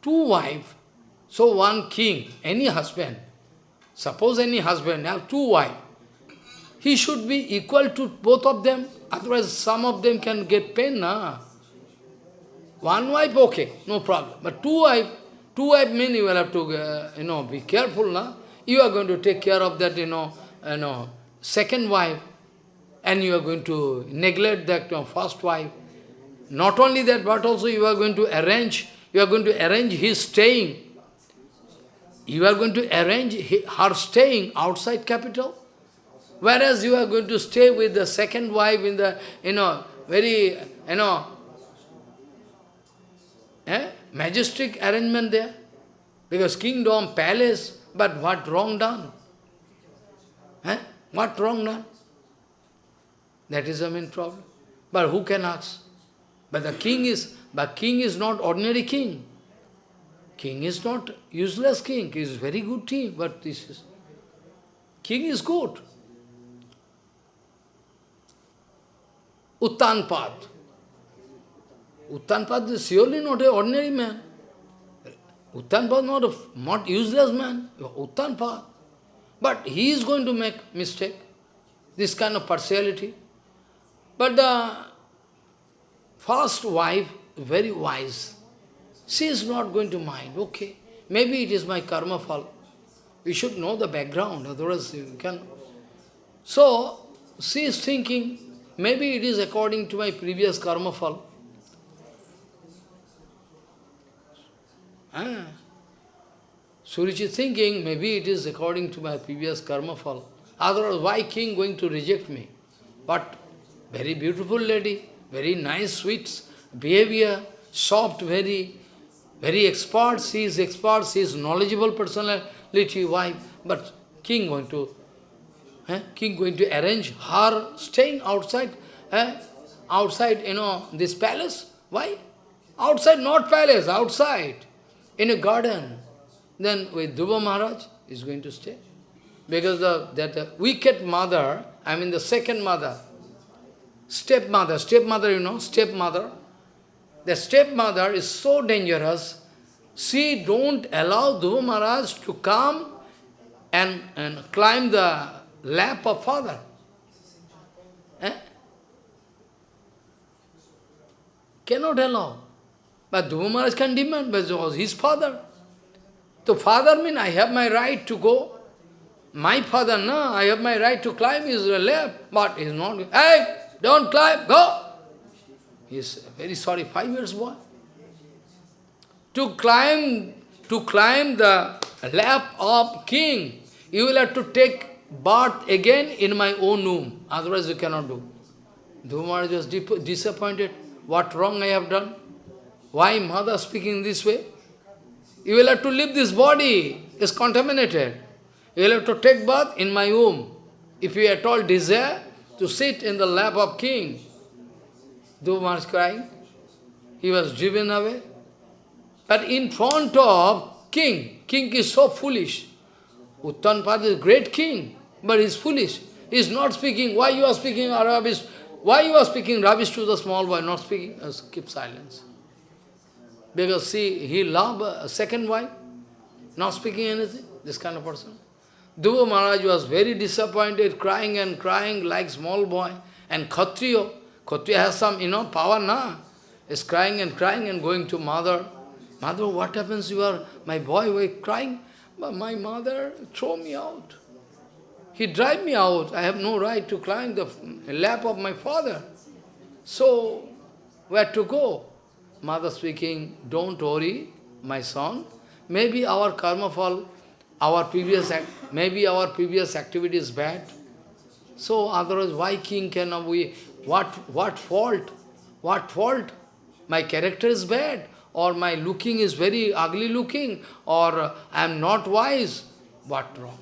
two wives, so one king, any husband, suppose any husband have two wives, he should be equal to both of them, otherwise some of them can get pain, na? One wife, okay, no problem. But two wife, two wife mean you will have to, uh, you know, be careful, na? You are going to take care of that, you know, you know, second wife, and you are going to neglect that you know, first wife. Not only that, but also you are going to arrange, you are going to arrange his staying. You are going to arrange her staying outside capital. Whereas you are going to stay with the second wife in the, you know, very, you know, eh, majestic arrangement there. Because kingdom, palace, but what wrong done? Eh? What wrong done? That is the main problem. But who can ask? But the king is, but king is not ordinary king. King is not useless king. He is very good king, but this is, king is good. Uttanpad. Uttanpad is surely not an ordinary man. Uttanpad not a not useless man. Uttanpad. But he is going to make mistake. This kind of partiality. But the first wife, very wise, she is not going to mind, okay, maybe it is my karma fall. We should know the background, otherwise you can... So, she is thinking, maybe it is according to my previous karma fall. Ah. Suruchi thinking, maybe it is according to my previous karma fall. Otherwise, why king going to reject me? But very beautiful lady, very nice, sweet behavior, soft, very, very expert. She is expert, she is knowledgeable personality, wife. But king going to, eh? king going to arrange her staying outside, eh? outside, you know, this palace. Why? Outside, not palace, outside, in a garden. Then with Dhruva Maharaj is going to stay. Because the, that the wicked mother, I mean the second mother, Stepmother, stepmother, you know, stepmother. The stepmother is so dangerous. She don't allow Dhruva Maharaj to come and, and climb the lap of father. Eh? Cannot allow. But Dhruva Maharaj can demand because his father. So father means I have my right to go. My father, no, I have my right to climb his lap, but he's not. Hey, don't climb, go! He's very sorry, five years boy. To climb, to climb the lap of king, you will have to take birth again in my own womb. Otherwise you cannot do. Maharaj was disappointed. What wrong I have done? Why mother speaking this way? You will have to leave this body. It's contaminated. You will have to take birth in my womb. If you at all desire to sit in the lap of king. Dhruva Maharaj crying. He was driven away. But in front of king, king is so foolish. Uttanpada is great king, but he is foolish. He is not speaking. Why you are speaking rubbish? Why you are speaking rubbish to the small boy, not speaking? Uh, keep silence. Because see, he loved a second wife, not speaking anything, this kind of person. Dhruva Maharaj was very disappointed, crying and crying like small boy. And Khatriya, Khatriya has some, you know, power, na? Is crying and crying and going to mother. Mother, what happens? You are, my boy, were crying. But my mother throw me out. He drive me out. I have no right to climb the lap of my father. So, where to go? Mother speaking, don't worry, my son. Maybe our karma phal, our previous maybe our previous activity is bad. So otherwise, why king cannot we? What what fault? What fault? My character is bad or my looking is very ugly looking, or uh, I am not wise. What wrong?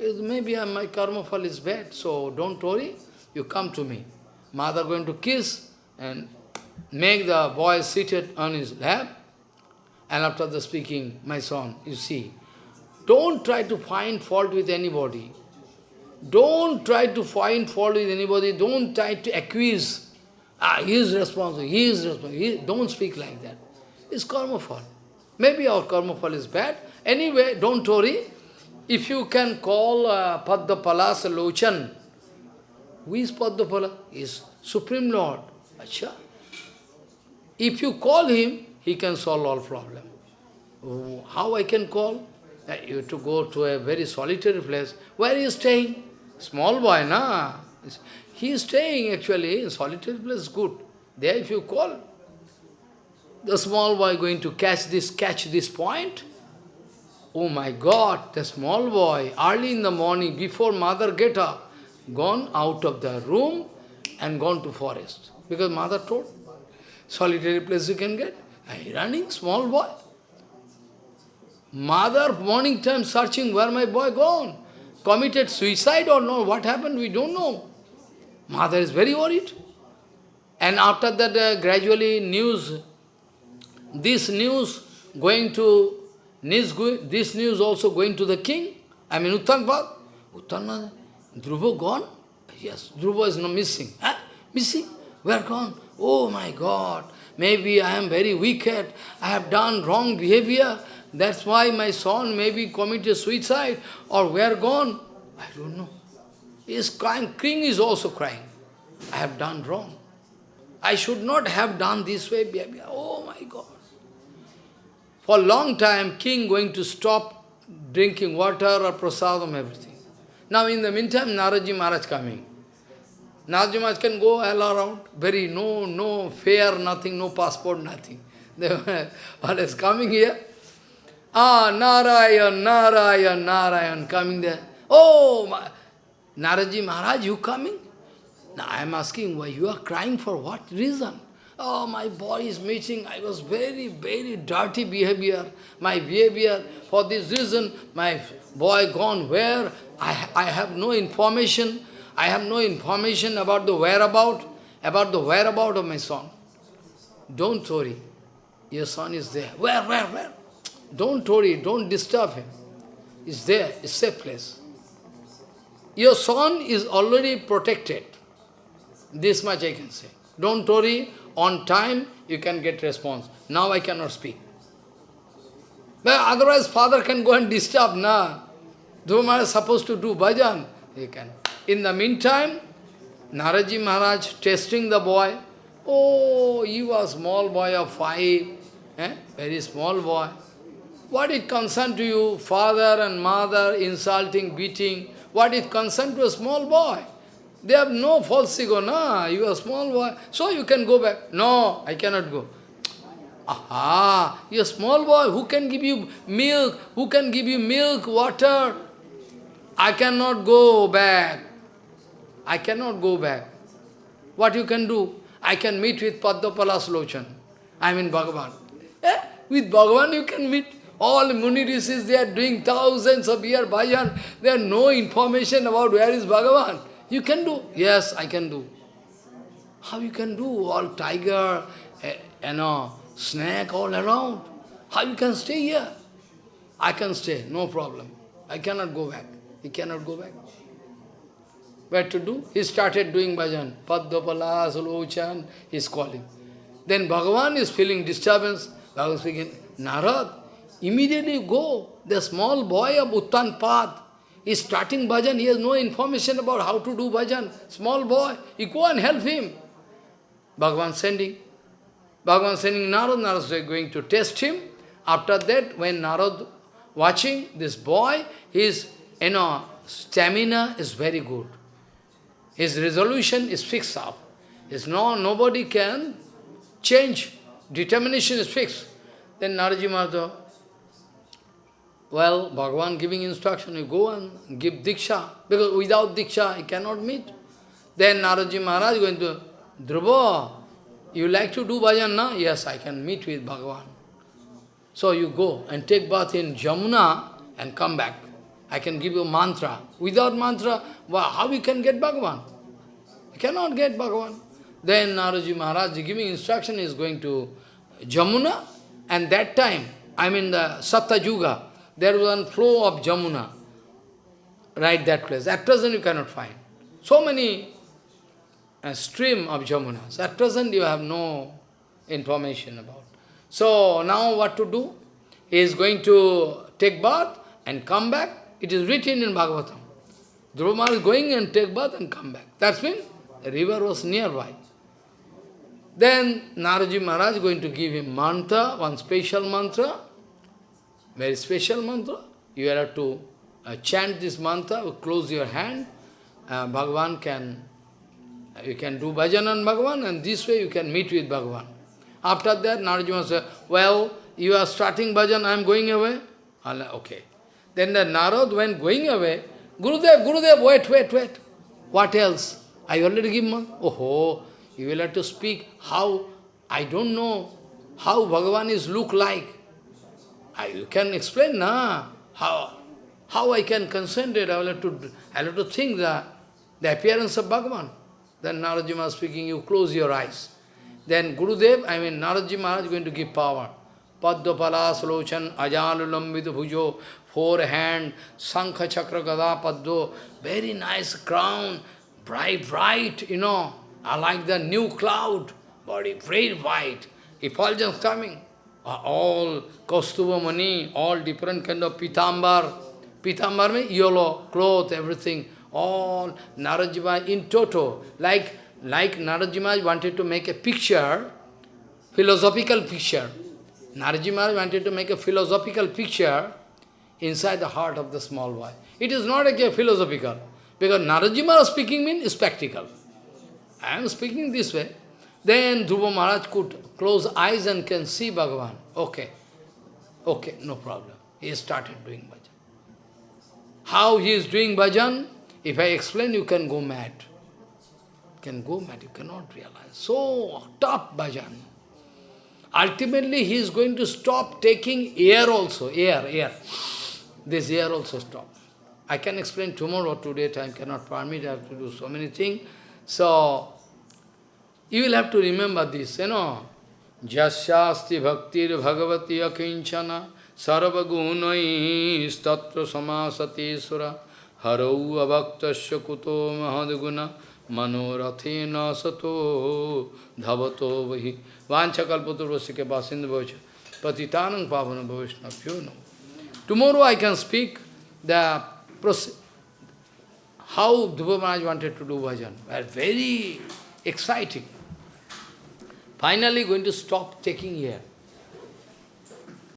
Maybe uh, my karma phal is bad, so don't worry, you come to me. Mother going to kiss and make the boy seated on his lap. And after the speaking, my son, you see, don't try to find fault with anybody. Don't try to find fault with anybody. Don't try to accuse. Ah, he is responsible, he is responsible. He, don't speak like that. It's karma phal. Maybe our karma phal is bad. Anyway, don't worry. If you can call uh, Lochan, who is Padmapala? He is Supreme Lord. Achha. If you call him, he can solve all problem. How I can call? Uh, you to go to a very solitary place. Where are you staying? Small boy, na? He is staying actually in solitary place, good. There if you call, the small boy going to catch this, catch this point? Oh my God, the small boy, early in the morning, before mother get up, gone out of the room and gone to forest. Because mother told, solitary place you can get. I running, small boy. Mother, morning time, searching where my boy gone. Committed suicide or no, what happened, we don't know. Mother is very worried. And after that, uh, gradually news this news going to, news this news also going to the king, I mean Uttanpad. Uttanpad, Dhruva gone? Yes, Dhruva is not missing. Huh? Missing? Where gone? Oh my God, maybe I am very wicked, I have done wrong behavior, that's why my son maybe committed suicide, or where gone? I don't know. Is crying, king is also crying. I have done wrong. I should not have done this way. Oh my God. For a long time, king going to stop drinking water or prasadam, everything. Now in the meantime, Naradji Maharaj coming. Naradji Maharaj can go all around, very no, no fare, nothing, no passport, nothing. They were coming here. Ah, Narayan, Narayan, Narayan, coming there. Oh, my, Naradji Maharaj, you coming? Now I am asking, why you are crying for what reason? Oh, my body is missing. I was very, very dirty behavior. My behavior, for this reason, my boy gone where? I, I have no information. I have no information about the whereabout, about the whereabout of my son. Don't worry. Your son is there. Where, where, where? Don't worry, don't disturb him. He's there, it's safe place. Your son is already protected. This much I can say. Don't worry, on time, you can get response. Now I cannot speak. But otherwise, father can go and disturb, na. Dhruva is supposed to do bhajan, he can. In the meantime, Naradji Maharaj testing the boy, Oh, you are small boy of five, eh? very small boy. What is concern to you? Father and mother insulting, beating. What is concern to a small boy? They have no false ego, no, you are small boy, so you can go back. No, I cannot go. Aha, you are a small boy, who can give you milk? Who can give you milk, water? I cannot go back. I cannot go back. What you can do? I can meet with Padmapalas Lochan. I mean Bhagavan. Eh? With Bhagavan you can meet. All Muni they are doing thousands of year bhajan. There are no information about where is Bhagavan. You can do. Yes, I can do. How you can do? All tiger, eh, you know, snake all around. How you can stay here? I can stay, no problem. I cannot go back. He cannot go back. What to do? He started doing bhajan. Padmapala, Sulochan, he is calling. Then Bhagavan is feeling disturbance. Bhagavan speaking, Narad, immediately go. The small boy of Uttanpad is starting bhajan. He has no information about how to do bhajan. Small boy, you go and help him. Bhagavan sending. Bhagavan sending Narad, Narad is going to test him. After that, when Narad watching this boy, his you know, stamina is very good. His resolution is fixed up. His no, nobody can change. Determination is fixed. Then Naradji Maharaj, well, Bhagavan giving instruction, you go and give Diksha, because without Diksha, he cannot meet. Then Naradji Maharaj going to, Dhruva, you like to do bhajan, na? Yes, I can meet with Bhagavan. So you go and take bath in Jamuna and come back. I can give you mantra. Without mantra, well, how you can get Bhagavan? You cannot get Bhagavan. Then Naradji Maharaj giving instruction is going to Jamuna, and that time, I mean the Satya Yuga, there was one flow of Jamuna, right that place. At present you cannot find. So many a stream of Jamunas. At present you have no information about. So now what to do? He is going to take bath and come back. It is written in Bhagavatam. Dhruva is going and take bath and come back. That's mean the river was nearby. Then Naraji Maharaj is going to give him mantra, one special mantra, very special mantra. You have to uh, chant this mantra, close your hand, uh, Bhagavan can you can do bhajan on Bhagavan and this way you can meet with Bhagavan. After that, Narajima said, well, you are starting bhajan, I am going away. Okay. Then the Narad, when going away, Gurudev, Gurudev, wait, wait, wait. What else? I already give man. Oh, you will have to speak how, I don't know how Bhagavan is look like. I, you can explain, na? How, how I can concentrate, I will have to, I have to think the, the appearance of Bhagavan. Then Naradji Maharaj speaking, you close your eyes. Then Gurudev, I mean Naradji Maharaj is going to give power. Padma Lochan, Ajalulamvid Bhujo, four hand, Sankha Chakra Gada Paddo, very nice crown, bright, bright, you know. I like the new cloud, body very white. Effulgence coming. All Kaustubha Mani, all different kind of pitambar. Pitambar means yellow, cloth, everything all Narajima in toto, like, like Narajima wanted to make a picture, philosophical picture. Narajima wanted to make a philosophical picture inside the heart of the small boy. It is not a philosophical, because Narajima speaking means spectacle. I am speaking this way. Then Dhruva Maharaj could close eyes and can see Bhagavan. Okay, okay, no problem. He started doing bhajan. How he is doing bhajan? If I explain, you can go mad. You can go mad, you cannot realize. So, top bhajan. Ultimately, he is going to stop taking air also, air, air. This air also stop. I can explain tomorrow, or today time cannot permit, I have to do so many things. So, you will have to remember this, you know. Jasyasti bhaktir bhagavati akinchana sarvagunai statra samasati sura harau abhaktasya kuto mahadguna manorathena sato dhavato vahi vanchakalpaturvasike basinda bhavacha patitanang pavana bhavishna you. Tomorrow I can speak the process, how Dhruva Maharaj wanted to do bhajan. Very exciting finally going to stop taking here.